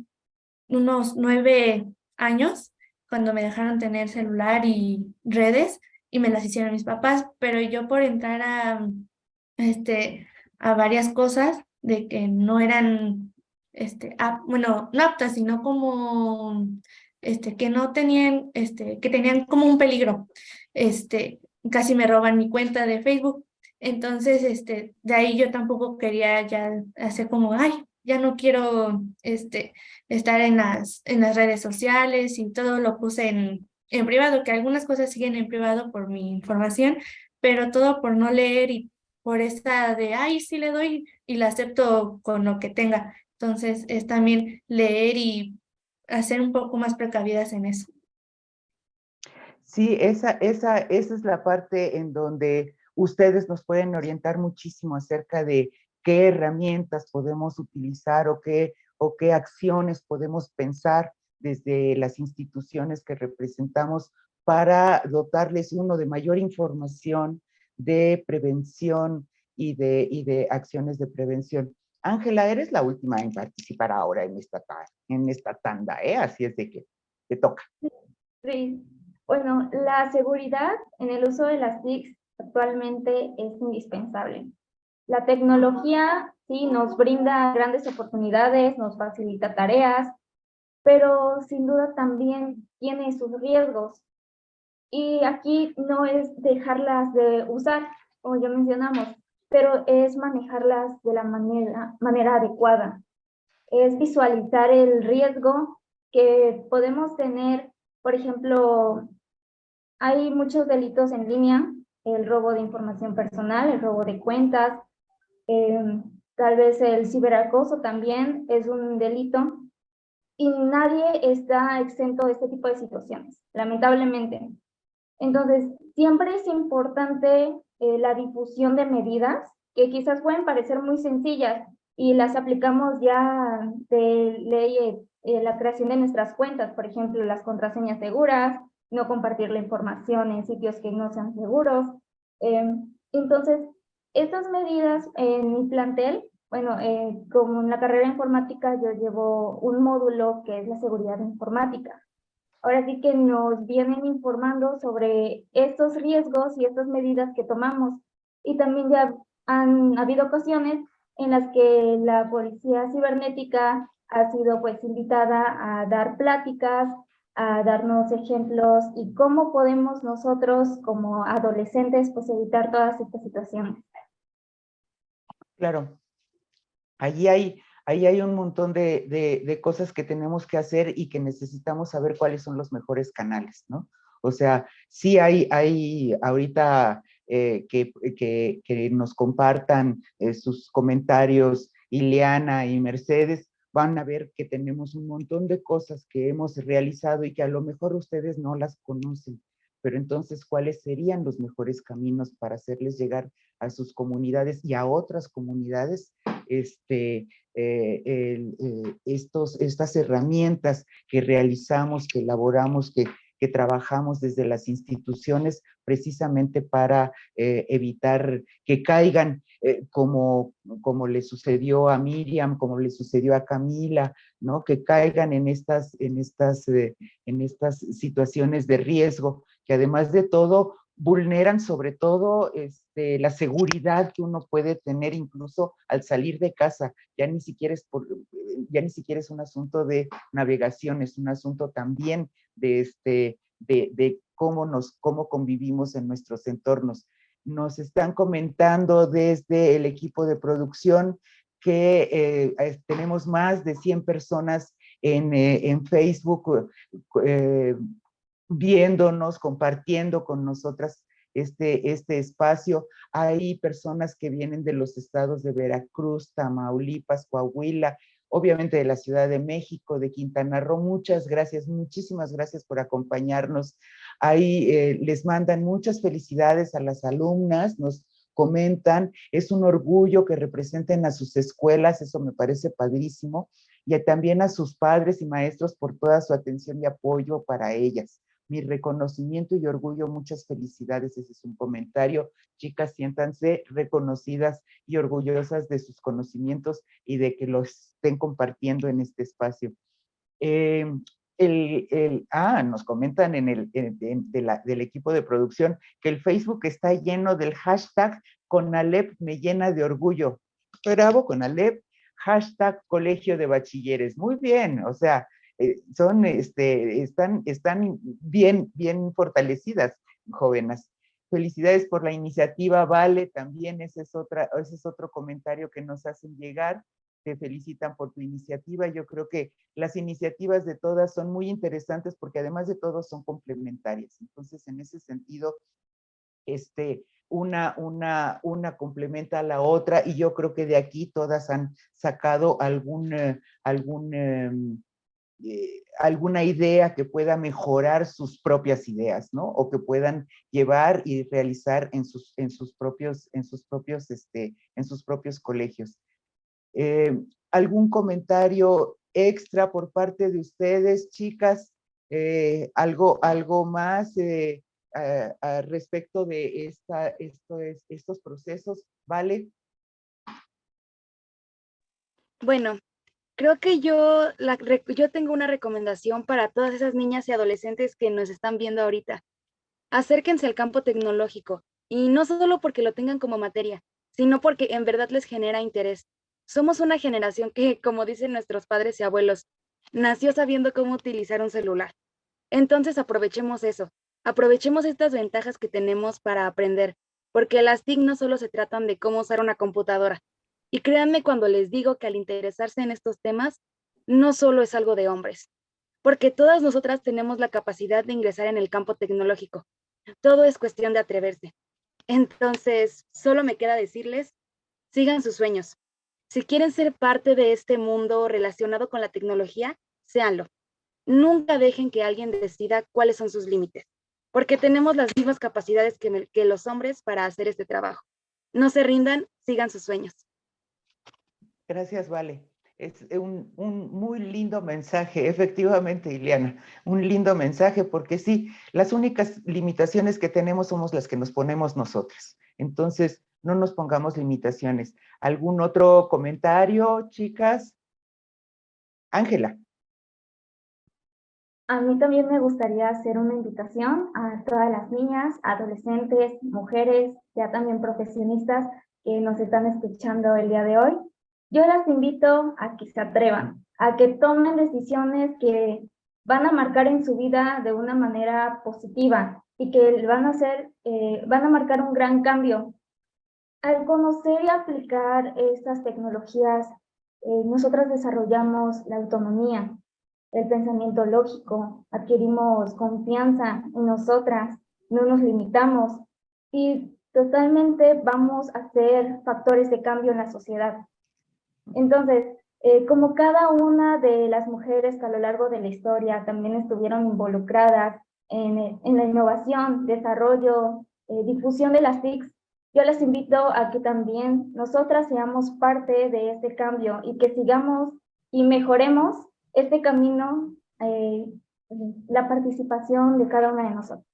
unos nueve años cuando me dejaron tener celular y redes y me las hicieron mis papás, pero yo por entrar a, este, a varias cosas de que no eran, este, bueno, no aptas, sino como, este, que no tenían, este, que tenían como un peligro, este, casi me roban mi cuenta de Facebook, entonces, este, de ahí yo tampoco quería ya hacer como, ay, ya no quiero este, estar en las, en las redes sociales y todo lo puse en, en privado, que algunas cosas siguen en privado por mi información, pero todo por no leer y por esta de, ay, sí le doy y la acepto con lo que tenga. Entonces es también leer y hacer un poco más precavidas en eso. Sí, esa, esa, esa es la parte en donde ustedes nos pueden orientar muchísimo acerca de qué herramientas podemos utilizar o qué, o qué acciones podemos pensar desde las instituciones que representamos para dotarles uno de mayor información de prevención y de, y de acciones de prevención. Ángela, eres la última en participar ahora en esta, en esta tanda, ¿eh? así es de que te toca. Sí, bueno, la seguridad en el uso de las TICs actualmente es indispensable. La tecnología sí nos brinda grandes oportunidades, nos facilita tareas, pero sin duda también tiene sus riesgos. Y aquí no es dejarlas de usar, como ya mencionamos, pero es manejarlas de la manera, manera adecuada. Es visualizar el riesgo que podemos tener, por ejemplo, hay muchos delitos en línea, el robo de información personal, el robo de cuentas, Em, tal vez el ciberacoso también es un delito y nadie está exento de este tipo de situaciones, lamentablemente. Entonces, siempre es importante eh, la difusión de medidas que quizás pueden parecer muy sencillas y las aplicamos ya de ley eh, eh, la creación de nuestras cuentas, por ejemplo, las contraseñas seguras, no compartir la información en sitios que no sean seguros. Em, entonces, estas medidas en mi plantel, bueno, eh, como en la carrera informática yo llevo un módulo que es la seguridad informática. Ahora sí que nos vienen informando sobre estos riesgos y estas medidas que tomamos. Y también ya han habido ocasiones en las que la policía cibernética ha sido pues invitada a dar pláticas, a darnos ejemplos y cómo podemos nosotros como adolescentes pues evitar todas estas situaciones. Claro. Allí hay, ahí hay un montón de, de, cosas que tenemos que hacer y que necesitamos saber cuáles son los mejores canales, ¿no? O sea, sí hay, hay ahorita eh, que, que, nos compartan eh, sus comentarios Ileana y Mercedes, van a ver que tenemos un montón de cosas que hemos realizado y que a lo mejor ustedes no las conocen. Pero entonces, ¿cuáles serían los mejores caminos para hacerles llegar a sus comunidades y a otras comunidades este, eh, eh, estos, estas herramientas que realizamos, que elaboramos, que, trabajamos desde las instituciones precisamente para eh, evitar que caigan como, como le sucedió a Miriam, como le sucedió a Camila, ¿no? que caigan en estas, en estas, en estas situaciones de riesgo, que además de todo vulneran sobre todo este, la seguridad que uno puede tener incluso al salir de casa. Ya ni siquiera es, por, ya ni siquiera es un asunto de navegación, es un asunto también de, este, de, de cómo, nos, cómo convivimos en nuestros entornos. Nos están comentando desde el equipo de producción que eh, tenemos más de 100 personas en, eh, en Facebook eh, viéndonos, compartiendo con nosotras este, este espacio. Hay personas que vienen de los estados de Veracruz, Tamaulipas, Coahuila, obviamente de la Ciudad de México, de Quintana Roo. Muchas gracias, muchísimas gracias por acompañarnos. Ahí eh, les mandan muchas felicidades a las alumnas, nos comentan, es un orgullo que representen a sus escuelas, eso me parece padrísimo, y también a sus padres y maestros por toda su atención y apoyo para ellas mi reconocimiento y orgullo, muchas felicidades, ese es un comentario. Chicas, siéntanse reconocidas y orgullosas de sus conocimientos y de que los estén compartiendo en este espacio. Eh, el, ah, nos comentan en el, del equipo de producción que el Facebook está lleno del hashtag con Alep me llena de orgullo. Bravo con Alep, hashtag colegio de bachilleres. Muy bien, o sea, eh, son, este, están, están bien, bien fortalecidas, jóvenes. Felicidades por la iniciativa, Vale, también ese es, otra, ese es otro comentario que nos hacen llegar. Te felicitan por tu iniciativa. Yo creo que las iniciativas de todas son muy interesantes porque además de todo son complementarias. Entonces, en ese sentido, este, una, una, una complementa a la otra y yo creo que de aquí todas han sacado algún, eh, algún em, eh, alguna idea que pueda mejorar sus propias ideas, ¿no? O que puedan llevar y realizar en sus, en sus propios, en sus propios, este, en sus propios colegios. Eh, ¿Algún comentario extra por parte de ustedes, chicas? Eh, algo, algo más respecto de esta, esto es, estos procesos, ¿vale? Bueno, Creo que yo, la, yo tengo una recomendación para todas esas niñas y adolescentes que nos están viendo ahorita. Acérquense al campo tecnológico y no solo porque lo tengan como materia, sino porque en verdad les genera interés. Somos una generación que, como dicen nuestros padres y abuelos, nació sabiendo cómo utilizar un celular. Entonces aprovechemos eso, aprovechemos estas ventajas que tenemos para aprender, porque las TIC no solo se tratan de cómo usar una computadora, y créanme cuando les digo que al interesarse en estos temas, no solo es algo de hombres, porque todas nosotras tenemos la capacidad de ingresar en el campo tecnológico. Todo es cuestión de atreverse. Entonces, solo me queda decirles, sigan sus sueños. Si quieren ser parte de este mundo relacionado con la tecnología, séanlo. Nunca dejen que alguien decida cuáles son sus límites, porque tenemos las mismas capacidades que, que los hombres para hacer este trabajo. No se rindan, sigan sus sueños. Gracias, Vale. Es un, muy lindo mensaje, efectivamente, Ileana, un lindo mensaje porque sí, las únicas limitaciones que tenemos somos las que nos ponemos nosotras. Entonces, no nos pongamos limitaciones. ¿Algún otro comentario, chicas? Ángela. A mí también me gustaría hacer una invitación a todas las niñas, adolescentes, mujeres, ya también profesionistas que nos están escuchando el día de hoy, yo las invito a que se atrevan, a que tomen decisiones que van a marcar en su vida de una manera positiva y que van a hacer, eh, van a marcar un gran cambio. Al conocer y aplicar estas tecnologías eh, nosotras desarrollamos la autonomía, el pensamiento lógico, adquirimos confianza en nosotras, no nos limitamos y totalmente vamos a ser factores de cambio en la sociedad. Entonces, eh, como cada una de las mujeres a lo largo de la historia también estuvieron involucradas en, en la innovación, desarrollo, eh, difusión de las TICs, yo les invito a que también nosotras seamos parte de este cambio y que sigamos y mejoremos este camino, eh, la participación de cada una de nosotros.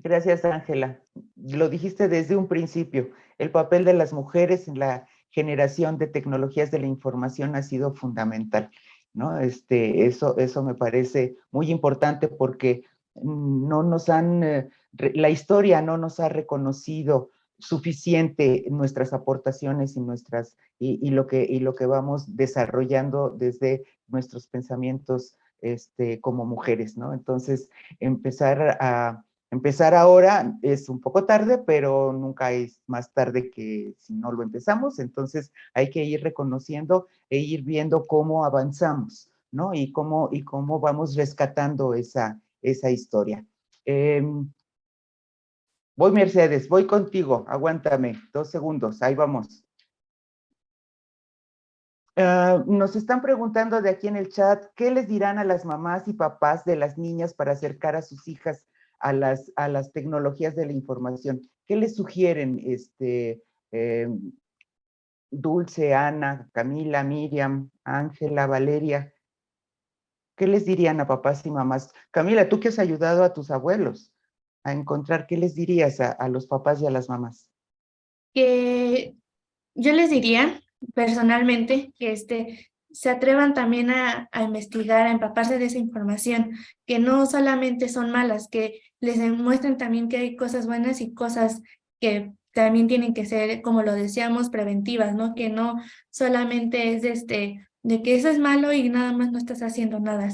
Gracias, Ángela. Lo dijiste desde un principio, el papel de las mujeres en la generación de tecnologías de la información ha sido fundamental. ¿no? Este, eso, eso me parece muy importante porque no nos han, eh, la historia no nos ha reconocido suficiente nuestras aportaciones y, nuestras, y, lo, que, y lo que vamos desarrollando desde nuestros pensamientos este, como mujeres, ¿no? Entonces, empezar a, Empezar ahora es un poco tarde, pero nunca es más tarde que si no lo empezamos, entonces hay que ir reconociendo e ir viendo cómo avanzamos, ¿no? Y cómo, y cómo vamos rescatando esa, esa historia. Em, voy, Mercedes, voy contigo, aguántame, dos segundos, ahí vamos. Ah, nos están preguntando de aquí en el chat, ¿qué les dirán a las mamás y papás de las niñas para acercar a sus hijas a las, a las tecnologías de la información. ¿Qué les sugieren, este, em, Dulce, Ana, Camila, Miriam, Ángela, Valeria? ¿Qué les dirían a papás y mamás? Camila, tú que has ayudado a tus abuelos a encontrar, ¿qué les dirías a, a los papás y a las mamás? Que yo les diría personalmente que este, se atrevan también a, investigar, a empaparse de esa información, que no solamente son malas, que les demuestren también que hay cosas buenas y cosas que también tienen que ser, como lo decíamos, preventivas, ¿no? Que no solamente es de, este, de que eso es malo y nada más no estás haciendo nada.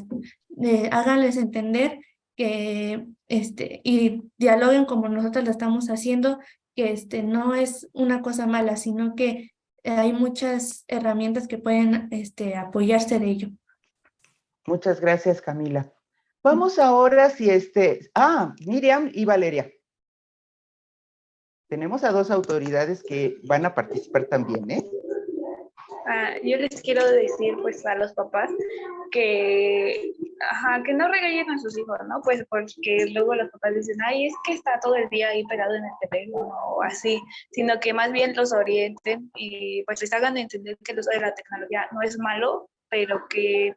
Eh, háganles entender que, este, y dialoguen como nosotros lo estamos haciendo, que este, no es una cosa mala, sino que hay muchas herramientas que pueden este, apoyarse de ello. Muchas gracias, Camila. Vamos ahora si este... Ah, Miriam y Valeria. Tenemos a dos autoridades que van a participar también, ¿eh? Ah, yo les quiero decir pues a los papás que, ajá, que no regañen a sus hijos, ¿no? Pues porque luego los papás dicen, ay, es que está todo el día ahí pegado en el teléfono o así, sino que más bien los orienten y pues les hagan entender que el uso de la tecnología no es malo, pero que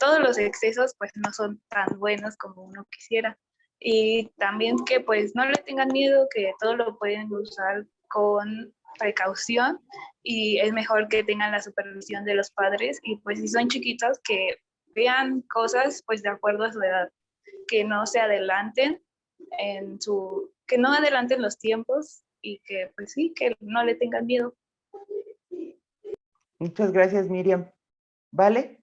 todos los excesos pues no son tan buenos como uno quisiera. Y también que pues no le tengan miedo, que todo lo pueden usar con precaución y es mejor que tengan la supervisión de los padres y pues si son chiquitos que vean cosas pues de acuerdo a su edad, que no se adelanten en su, que no adelanten los tiempos y que pues sí, que no le tengan miedo. Muchas gracias Miriam. ¿Vale?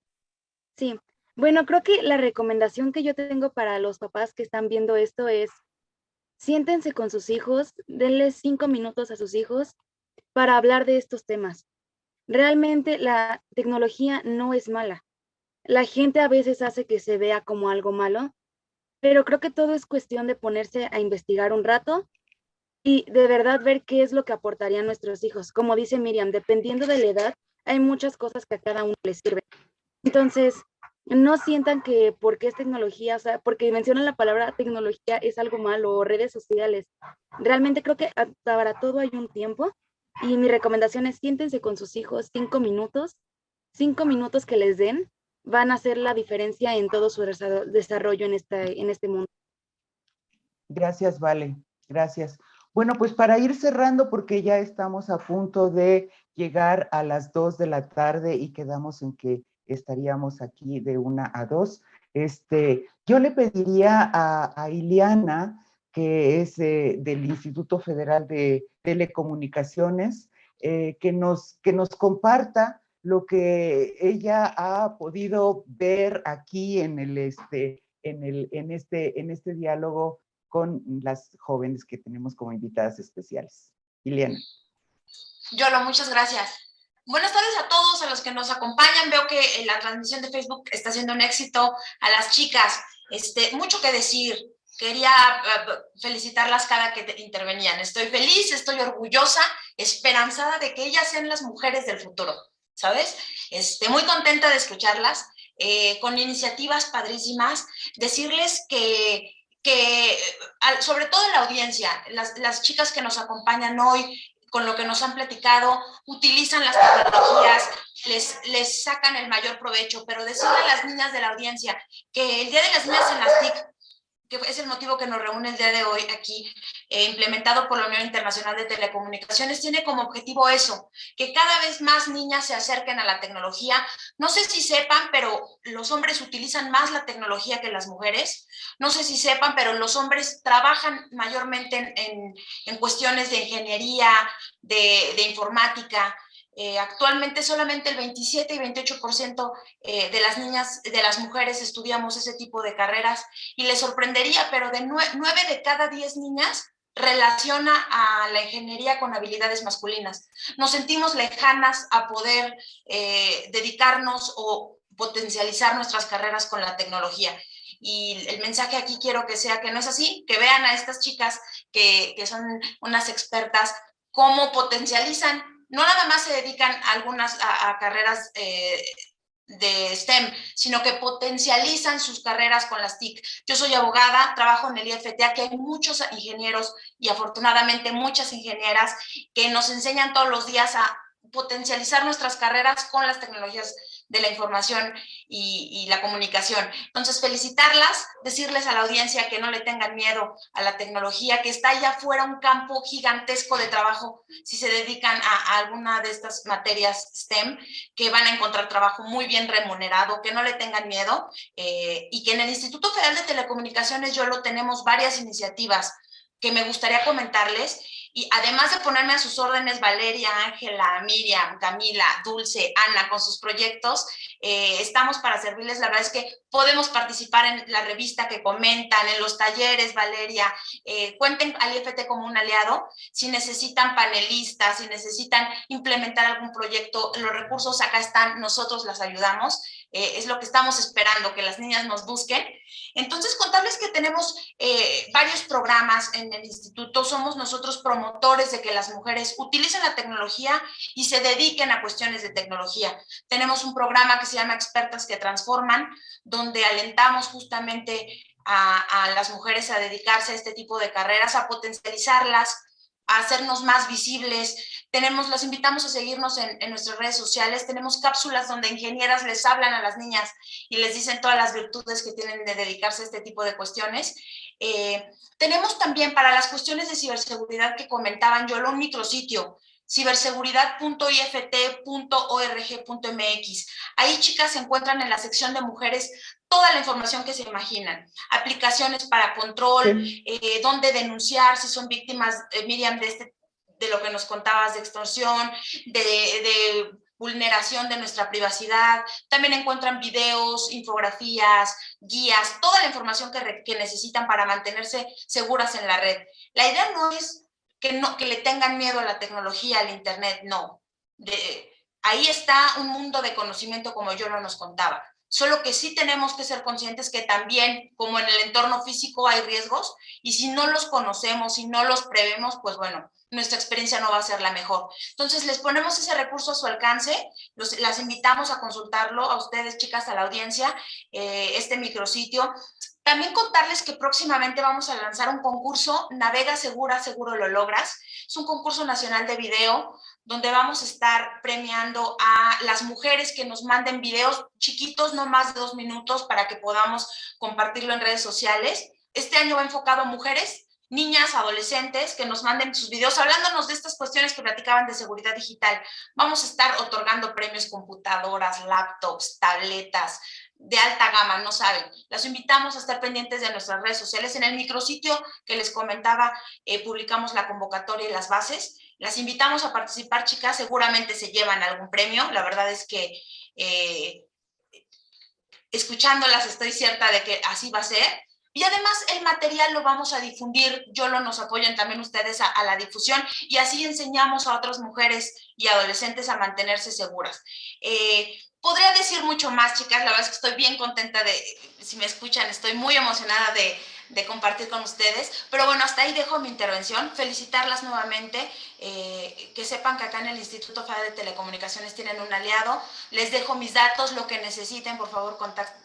Sí, bueno, creo que la recomendación que yo tengo para los papás que están viendo esto es siéntense con sus hijos, denles cinco minutos a sus hijos para hablar de estos temas. Realmente la tecnología no es mala. La gente a veces hace que se vea como algo malo, pero creo que todo es cuestión de ponerse a investigar un rato y de verdad ver qué es lo que aportarían nuestros hijos. Como dice Miriam, dependiendo de la edad, hay muchas cosas que a cada uno les sirve. Entonces, no sientan que porque es tecnología, o sea, porque mencionan la palabra tecnología es algo malo o redes sociales. Realmente creo que para todo hay un tiempo y mi recomendación es siéntense con sus hijos cinco minutos, cinco minutos que les den van a hacer la diferencia en todo su desarrollo en este, en este mundo. Gracias, Vale. Gracias. Bueno, pues para ir cerrando, porque ya estamos a punto de llegar a las dos de la tarde y quedamos en que estaríamos aquí de una a dos. Este, yo le pediría a, a que es del Instituto Federal de Telecomunicaciones, eh, que, nos, que nos comparta lo que ella ha podido ver aquí en, el, este, en, el, en, este, en este diálogo con las jóvenes que tenemos como invitadas especiales. Iliana. Yolo, muchas gracias. Buenas tardes a todos, a los que nos acompañan. Veo que la transmisión de Facebook está siendo un éxito. A las chicas, este, mucho que decir. Quería eh, felicitarlas cada que intervenían. Estoy feliz, estoy orgullosa, esperanzada de que ellas sean las mujeres del futuro, ¿sabes? Este, muy contenta de escucharlas, eh, con iniciativas padrísimas. Decirles que que, sobre todo la audiencia, las, las, chicas que nos acompañan hoy, con lo que nos han platicado, utilizan las tecnologías, les, les sacan el mayor provecho, pero decirle a las niñas de la audiencia que el Día de las Niñas en las TIC que es el motivo que nos reúne el día de hoy aquí, eh, implementado por la Unión Internacional de Telecomunicaciones, tiene como objetivo eso, que cada vez más niñas se acerquen a la tecnología. No sé si sepan, pero los hombres utilizan más la tecnología que las mujeres. No sé si sepan, pero los hombres trabajan mayormente en, en, cuestiones de ingeniería, de, de informática, eh, actualmente solamente el 27 y 28% eh, de las niñas, de las mujeres estudiamos ese tipo de carreras y les sorprendería, pero de 9 de cada 10 niñas relaciona a la ingeniería con habilidades masculinas. Nos sentimos lejanas a poder eh, dedicarnos o potencializar nuestras carreras con la tecnología. Y el mensaje aquí quiero que sea que no es así, que vean a estas chicas que, que son unas expertas, cómo potencializan no nada más se dedican algunas a, carreras eh, de STEM, sino que potencializan sus carreras con las TIC. Yo soy abogada, trabajo en el IFTA, que hay muchos ingenieros y afortunadamente muchas ingenieras que nos enseñan todos los días a potencializar nuestras carreras con las tecnologías de la información y, la comunicación. Entonces, felicitarlas, decirles a la audiencia que no le tengan miedo a la tecnología, que está allá afuera un campo gigantesco de trabajo si se dedican a, alguna de estas materias STEM, que van a encontrar trabajo muy bien remunerado, que no le tengan miedo eh, y que en el Instituto Federal de Telecomunicaciones yo lo tenemos varias iniciativas que me gustaría comentarles y además de ponerme a sus órdenes Valeria, Ángela, Miriam, Camila, Dulce, Ana con sus proyectos, eh, estamos para servirles. La verdad es que podemos participar en la revista que comentan, en los talleres, Valeria. Eh, cuenten al IFT como un aliado. Si necesitan panelistas, si necesitan implementar algún proyecto, los recursos acá están, nosotros las ayudamos. Eh, es lo que estamos esperando, que las niñas nos busquen. Entonces, contarles que tenemos eh, varios programas en el instituto, somos nosotros promotores de que las mujeres utilicen la tecnología y se dediquen a cuestiones de tecnología. Tenemos un programa que se llama Expertas que Transforman, donde alentamos justamente a, a las mujeres a dedicarse a este tipo de carreras, a potencializarlas, hacernos más visibles. Tenemos, los invitamos a seguirnos en, nuestras redes sociales. Tenemos cápsulas donde ingenieras les hablan a las niñas y les dicen todas las virtudes que tienen de dedicarse a este tipo de cuestiones. Eh, tenemos también para las cuestiones de ciberseguridad que comentaban yo, un micrositio ciberseguridad.ift.org.mx. Ahí, chicas, se encuentran en la sección de mujeres toda la información que se imaginan. Aplicaciones para control, eh, dónde denunciar si son víctimas, eh, Miriam, de, este, de lo que nos contabas de extorsión, de, vulneración de nuestra privacidad. También encuentran videos, infografías, guías, toda la información que, que necesitan para mantenerse seguras en la red. La idea no es que, no, que le tengan miedo a la tecnología, al internet, no. De, ahí está un mundo de conocimiento como yo lo nos contaba. Solo que sí tenemos que ser conscientes que también, como en el entorno físico, hay riesgos y si no los conocemos, si no los prevemos, pues bueno, nuestra experiencia no va a ser la mejor. Entonces, les ponemos ese recurso a su alcance, los, las invitamos a consultarlo, a ustedes, chicas, a la audiencia, eh, este micrositio. También contarles que próximamente vamos a lanzar un concurso, Navega Segura, Seguro Lo Logras. Es un concurso nacional de video donde vamos a estar premiando a las mujeres que nos manden videos chiquitos, no más de dos minutos, para que podamos compartirlo en redes sociales. Este año va enfocado a mujeres, niñas, adolescentes, que nos manden sus videos hablándonos de estas cuestiones que platicaban de seguridad digital. Vamos a estar otorgando premios computadoras, laptops, tabletas, de alta gama, no saben. Las invitamos a estar pendientes de nuestras redes sociales. En el micrositio que les comentaba, eh, publicamos la convocatoria y las bases. Las invitamos a participar, chicas. Seguramente se llevan algún premio. La verdad es que eh, escuchándolas estoy cierta de que así va a ser. Y además el material lo vamos a difundir, yo lo nos apoyan también ustedes a, la difusión y así enseñamos a otras mujeres y adolescentes a mantenerse seguras. Eh, podría decir mucho más, chicas, la verdad es que estoy bien contenta de, si me escuchan, estoy muy emocionada de, compartir con ustedes. Pero bueno, hasta ahí dejo mi intervención. Felicitarlas nuevamente, eh, que sepan que acá en el Instituto Federal de Telecomunicaciones tienen un aliado. Les dejo mis datos, lo que necesiten, por favor,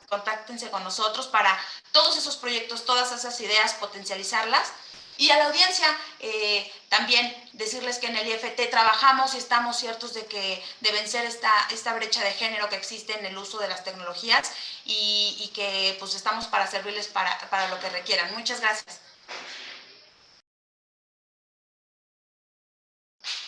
contáctense con nosotros para todos esos proyectos, todas esas ideas, potencializarlas. Y a la audiencia eh, también decirles que en el IFT trabajamos y estamos ciertos de que de vencer esta, esta brecha de género que existe en el uso de las tecnologías y, que pues estamos para servirles para, para lo que requieran. Muchas gracias.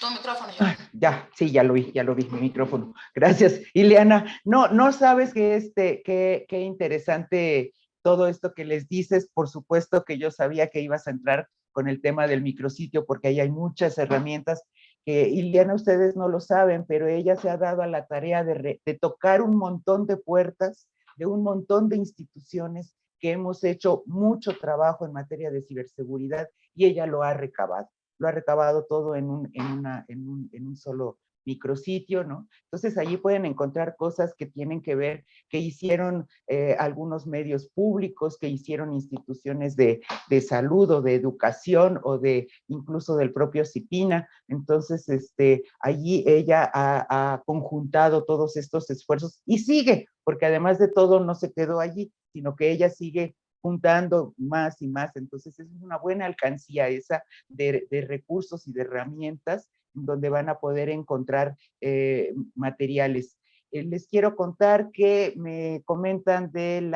Tu micrófono, ah, ya, sí, ya lo vi, ya lo vi, mi micrófono. Gracias. Ileana, no, no sabes que este, qué, qué interesante todo esto que les dices. Por supuesto que yo sabía que ibas a entrar con el tema del micrositio, porque ahí hay muchas herramientas que, Iliana, ustedes no lo saben, pero ella se ha dado a la tarea de, de tocar un montón de puertas, de un montón de instituciones que hemos hecho mucho trabajo en materia de ciberseguridad y ella lo ha recabado. Lo ha recabado todo en un, en una, en un, en un solo micrositio, ¿no? Entonces allí pueden encontrar cosas que tienen que ver, que hicieron eh, algunos medios públicos, que hicieron instituciones de, de, salud o de educación o de incluso del propio CIPINA. Entonces, este, allí ella ha, conjuntado todos estos esfuerzos y sigue, porque además de todo no se quedó allí, sino que ella sigue juntando más y más. Entonces es una buena alcancía esa de, de recursos y de herramientas donde van a poder encontrar eh, materiales. Eh, les quiero contar que me comentan del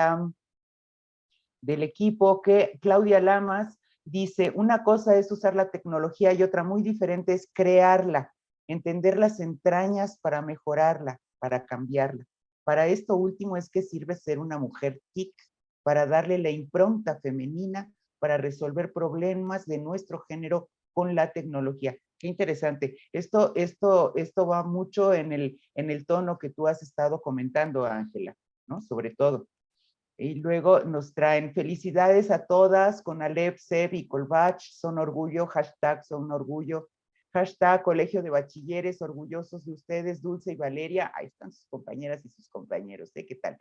equipo que Claudia Lamas dice, una cosa es usar la tecnología y otra muy diferente es crearla, entender las entrañas para mejorarla, para cambiarla. Para esto último es que sirve ser una mujer TIC, para darle la impronta femenina, para resolver problemas de nuestro género con la tecnología. Qué interesante. Esto, esto, esto va mucho en el, en el tono que tú has estado comentando, Ángela, ¿no? Sobre todo. Y luego nos traen felicidades a todas con Alep, Seb y Colbach, son orgullo, hashtag son orgullo, hashtag colegio de bachilleres, orgullosos de ustedes, Dulce y Valeria, ahí están sus compañeras y sus compañeros. ¿qué tal?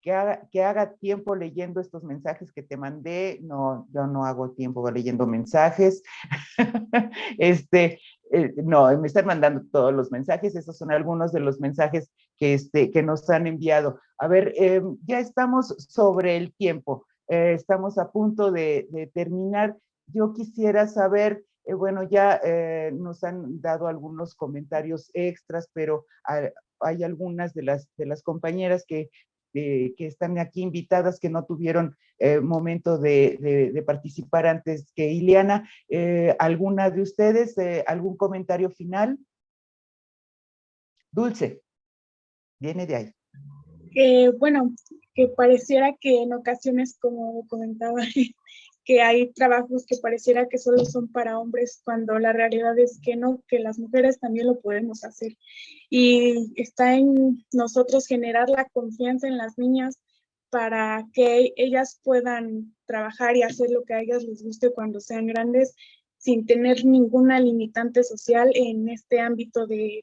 Que haga, tiempo leyendo estos mensajes que te mandé. No, yo no hago tiempo leyendo mensajes. este, eh, no, me están mandando todos los mensajes. Esos son algunos de los mensajes que, este, que nos han enviado. A ver, em, ya estamos sobre el tiempo. Eh, estamos a punto de, terminar. Yo quisiera saber, eh, bueno, ya nos han dado algunos comentarios extras, pero hay, hay algunas de las, de las compañeras que que están aquí invitadas que no tuvieron eh, momento de, participar antes que Ileana. Eh, ¿Alguna de ustedes, eh, algún comentario final? Dulce, viene de ahí. bueno, que pareciera que en ocasiones, como comentaba que hay trabajos que pareciera que solo son para hombres cuando la realidad es que no, que las mujeres también lo podemos hacer. Y está en nosotros generar la confianza en las niñas para que ellas puedan trabajar y hacer lo que a ellas les guste cuando sean grandes sin tener ninguna limitante social en este ámbito de,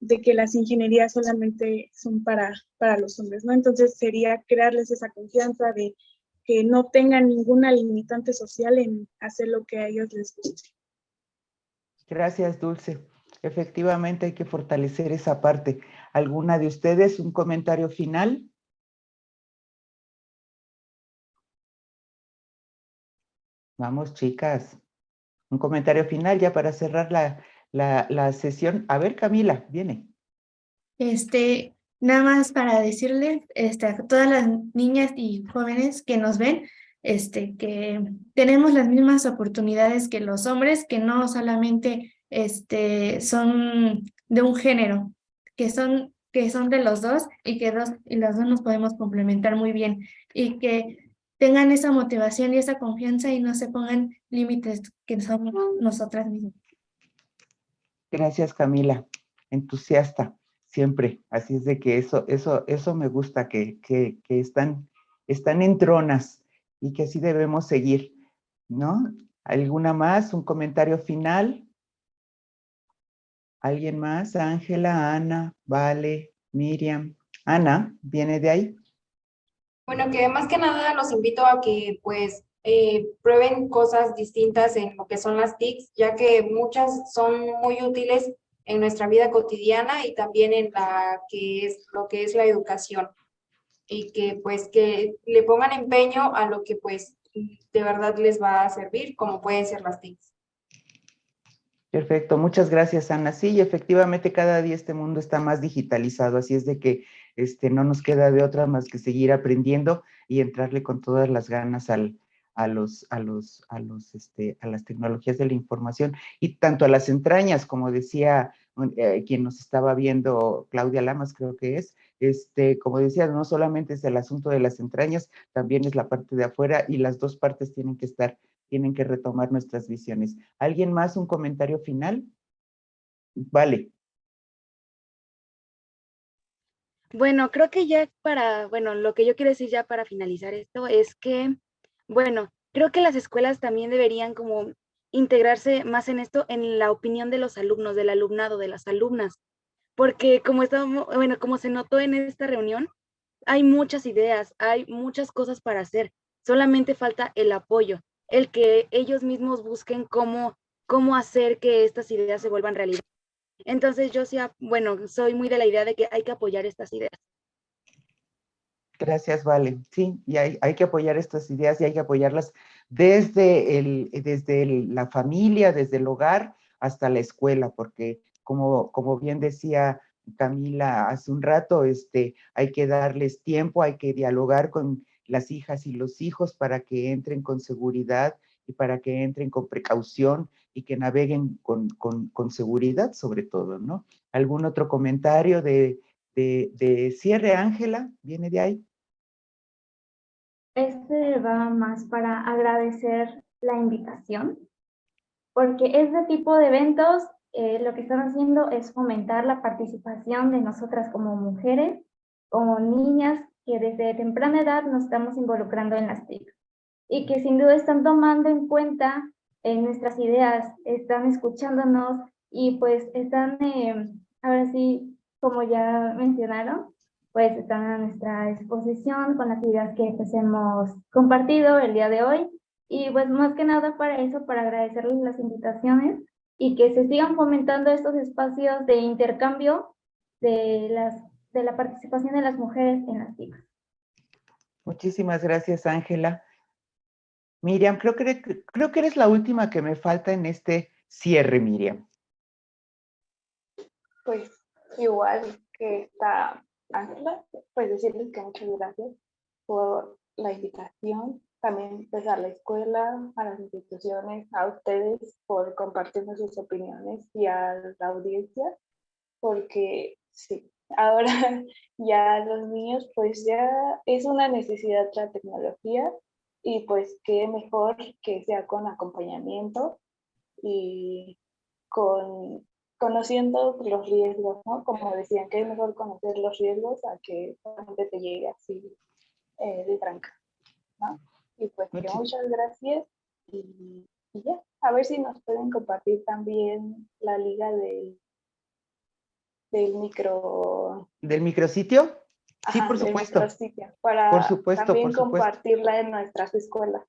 de que las ingenierías solamente son para, para los hombres, ¿no? Entonces sería crearles esa confianza de que no tengan ninguna limitante social en hacer lo que a ellos les guste. Gracias, Dulce. Efectivamente hay que fortalecer esa parte. ¿Alguna de ustedes un comentario final? Vamos, chicas. Un comentario final ya para cerrar la, la, la sesión. A ver, Camila, viene. Este, Nada más para decirles este, a todas las niñas y jóvenes que nos ven, este, que tenemos las mismas oportunidades que los hombres, que no solamente este, son de un género, que son, que son de los dos y que dos, y los dos nos podemos complementar muy bien y que tengan esa motivación y esa confianza y no se pongan límites que somos nosotras mismas. Gracias, Camila. Entusiasta siempre. Así es de que eso, eso, eso me gusta, que, que, están, están en tronas y que así debemos seguir, ¿no? ¿Alguna más? ¿Un comentario final? ¿Alguien más? Ángela, Ana, Vale, Miriam. Ana, ¿viene de ahí? Bueno, que más que nada los invito a que pues eh, prueben cosas distintas en lo que son las TICs, ya que muchas son muy útiles en nuestra vida cotidiana y también en la que es lo que es la educación y que pues que le pongan empeño a lo que pues de verdad les va a servir, como pueden ser las TICs. Perfecto, muchas gracias Ana. Sí, efectivamente cada día este mundo está más digitalizado, así es de que este, no nos queda de otra más que seguir aprendiendo y entrarle con todas las ganas al, a, los, a, los, a, los, este, a las tecnologías de la información y tanto a las entrañas, como decía eh, quien nos estaba viendo, Claudia Lamas creo que es, este, como decía, no solamente es el asunto de las entrañas, también es la parte de afuera y las dos partes tienen que estar, tienen que retomar nuestras visiones. ¿Alguien más un comentario final? Vale. Bueno, creo que ya para, bueno, lo que yo quiero decir ya para finalizar esto es que, bueno, creo que las escuelas también deberían como integrarse más en esto, en la opinión de los alumnos, del alumnado, de las alumnas, porque como estamos, bueno, como se notó en esta reunión, hay muchas ideas, hay muchas cosas para hacer, solamente falta el apoyo, el que ellos mismos busquen cómo, cómo hacer que estas ideas se vuelvan realidad. Entonces yo sí, bueno, soy muy de la idea de que hay que apoyar estas ideas. Gracias, Vale. Sí, y hay, hay, que apoyar estas ideas y hay que apoyarlas desde, el, desde la familia, desde el hogar hasta la escuela, porque como, como bien decía Camila hace un rato, este, hay que darles tiempo, hay que dialogar con las hijas y los hijos para que entren con seguridad y para que entren con precaución y que naveguen con, seguridad sobre todo, ¿no? ¿Algún otro comentario de, de, cierre, Ángela? ¿Viene de ahí? Este va más para agradecer la invitación, porque este tipo de eventos eh, lo que están haciendo es fomentar la participación de nosotras como mujeres, como niñas, que desde temprana edad nos estamos involucrando en las TIC y que sin duda están tomando en cuenta en nuestras ideas, están escuchándonos y pues están, eh, ahora sí, como ya mencionaron, pues están a nuestra exposición con las ideas que pues hemos compartido el día de hoy. Y pues más que nada para eso, para agradecerles las invitaciones y que se sigan fomentando estos espacios de intercambio de, las, de la participación de las mujeres en las TIC. Muchísimas gracias, Ángela. Miriam, creo que, creo que eres la última que me falta en este cierre, Miriam. Pues igual que está Ángela, pues decirles que muchas gracias por la invitación, también pues a la escuela, a las instituciones, a ustedes por compartirnos sus opiniones y a la audiencia, porque sí, ahora ya los niños pues ya es una necesidad la tecnología y pues qué mejor que sea con acompañamiento y con conociendo los riesgos, ¿no? Como decían, que es mejor conocer los riesgos a que solamente te llegue así eh, de tranca, ¿no? Y pues muchas gracias y, ya, a ver si nos pueden compartir también la liga del, del micro... ¿Del micrositio? Sí, por supuesto. Para por supuesto, también compartirla en nuestras escuelas.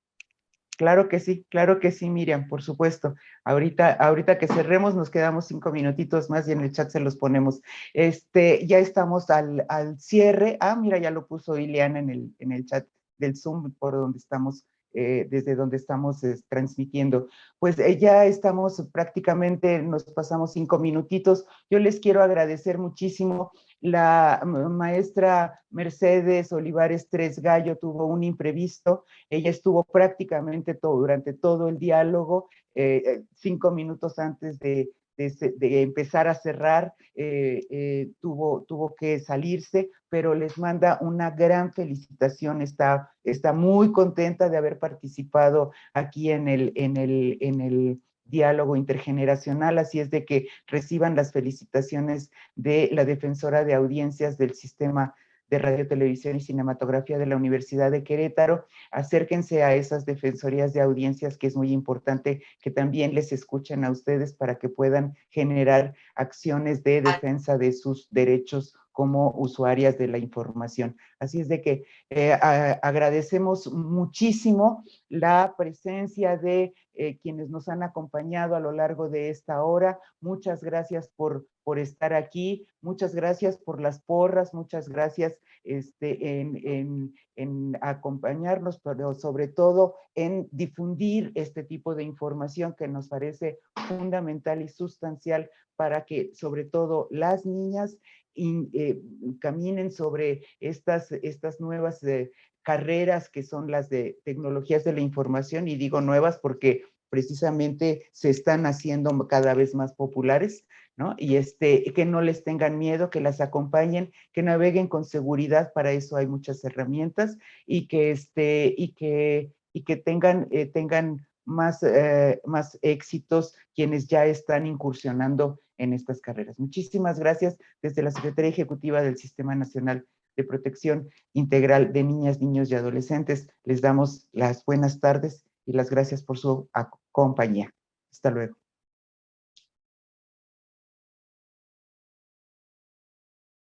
Claro que sí, claro que sí, Miriam, por supuesto. Ahorita, ahorita que cerremos, nos quedamos cinco minutitos más y en el chat se los ponemos. Este, ya estamos al, al cierre. Ah, mira, ya lo puso Ileana en el, en el chat del Zoom por donde estamos eh, desde donde estamos transmitiendo. Pues eh, ya estamos prácticamente, nos pasamos cinco minutitos. Yo les quiero agradecer muchísimo. La maestra Mercedes Olivares Tres Gallo tuvo un imprevisto. Ella estuvo prácticamente todo, durante todo el diálogo, eh, cinco minutos antes de, de, empezar a cerrar, eh, eh, tuvo, tuvo que salirse, pero les manda una gran felicitación, está, está muy contenta de haber participado aquí en el, en el, en el diálogo intergeneracional, así es de que reciban las felicitaciones de la defensora de audiencias del sistema de Radio, Televisión y Cinematografía de la Universidad de Querétaro. Acérquense a esas defensorías de audiencias que es muy importante que también les escuchen a ustedes para que puedan generar acciones de defensa de sus derechos como usuarias de la información. Así es de que eh, agradecemos muchísimo la presencia de eh, quienes nos han acompañado a lo largo de esta hora. Muchas gracias por, por estar aquí, muchas gracias por las porras, muchas gracias este, en, en acompañarnos, pero sobre todo en difundir este tipo de información que nos parece fundamental y sustancial para que sobre todo las niñas eh, caminen sobre estas, estas nuevas eh, carreras que son las de tecnologías de la información, y digo nuevas porque precisamente se están haciendo cada vez más populares, ¿no? Y este, que no les tengan miedo, que las acompañen, que naveguen con seguridad, para eso hay muchas herramientas, y que, este, y que, y que tengan, eh, tengan más, más éxitos quienes ya están incursionando en estas carreras. Muchísimas gracias desde la Secretaría Ejecutiva del Sistema Nacional de Protección Integral de Niñas, Niños y Adolescentes. Les damos las buenas tardes y las gracias por su compañía. Hasta luego.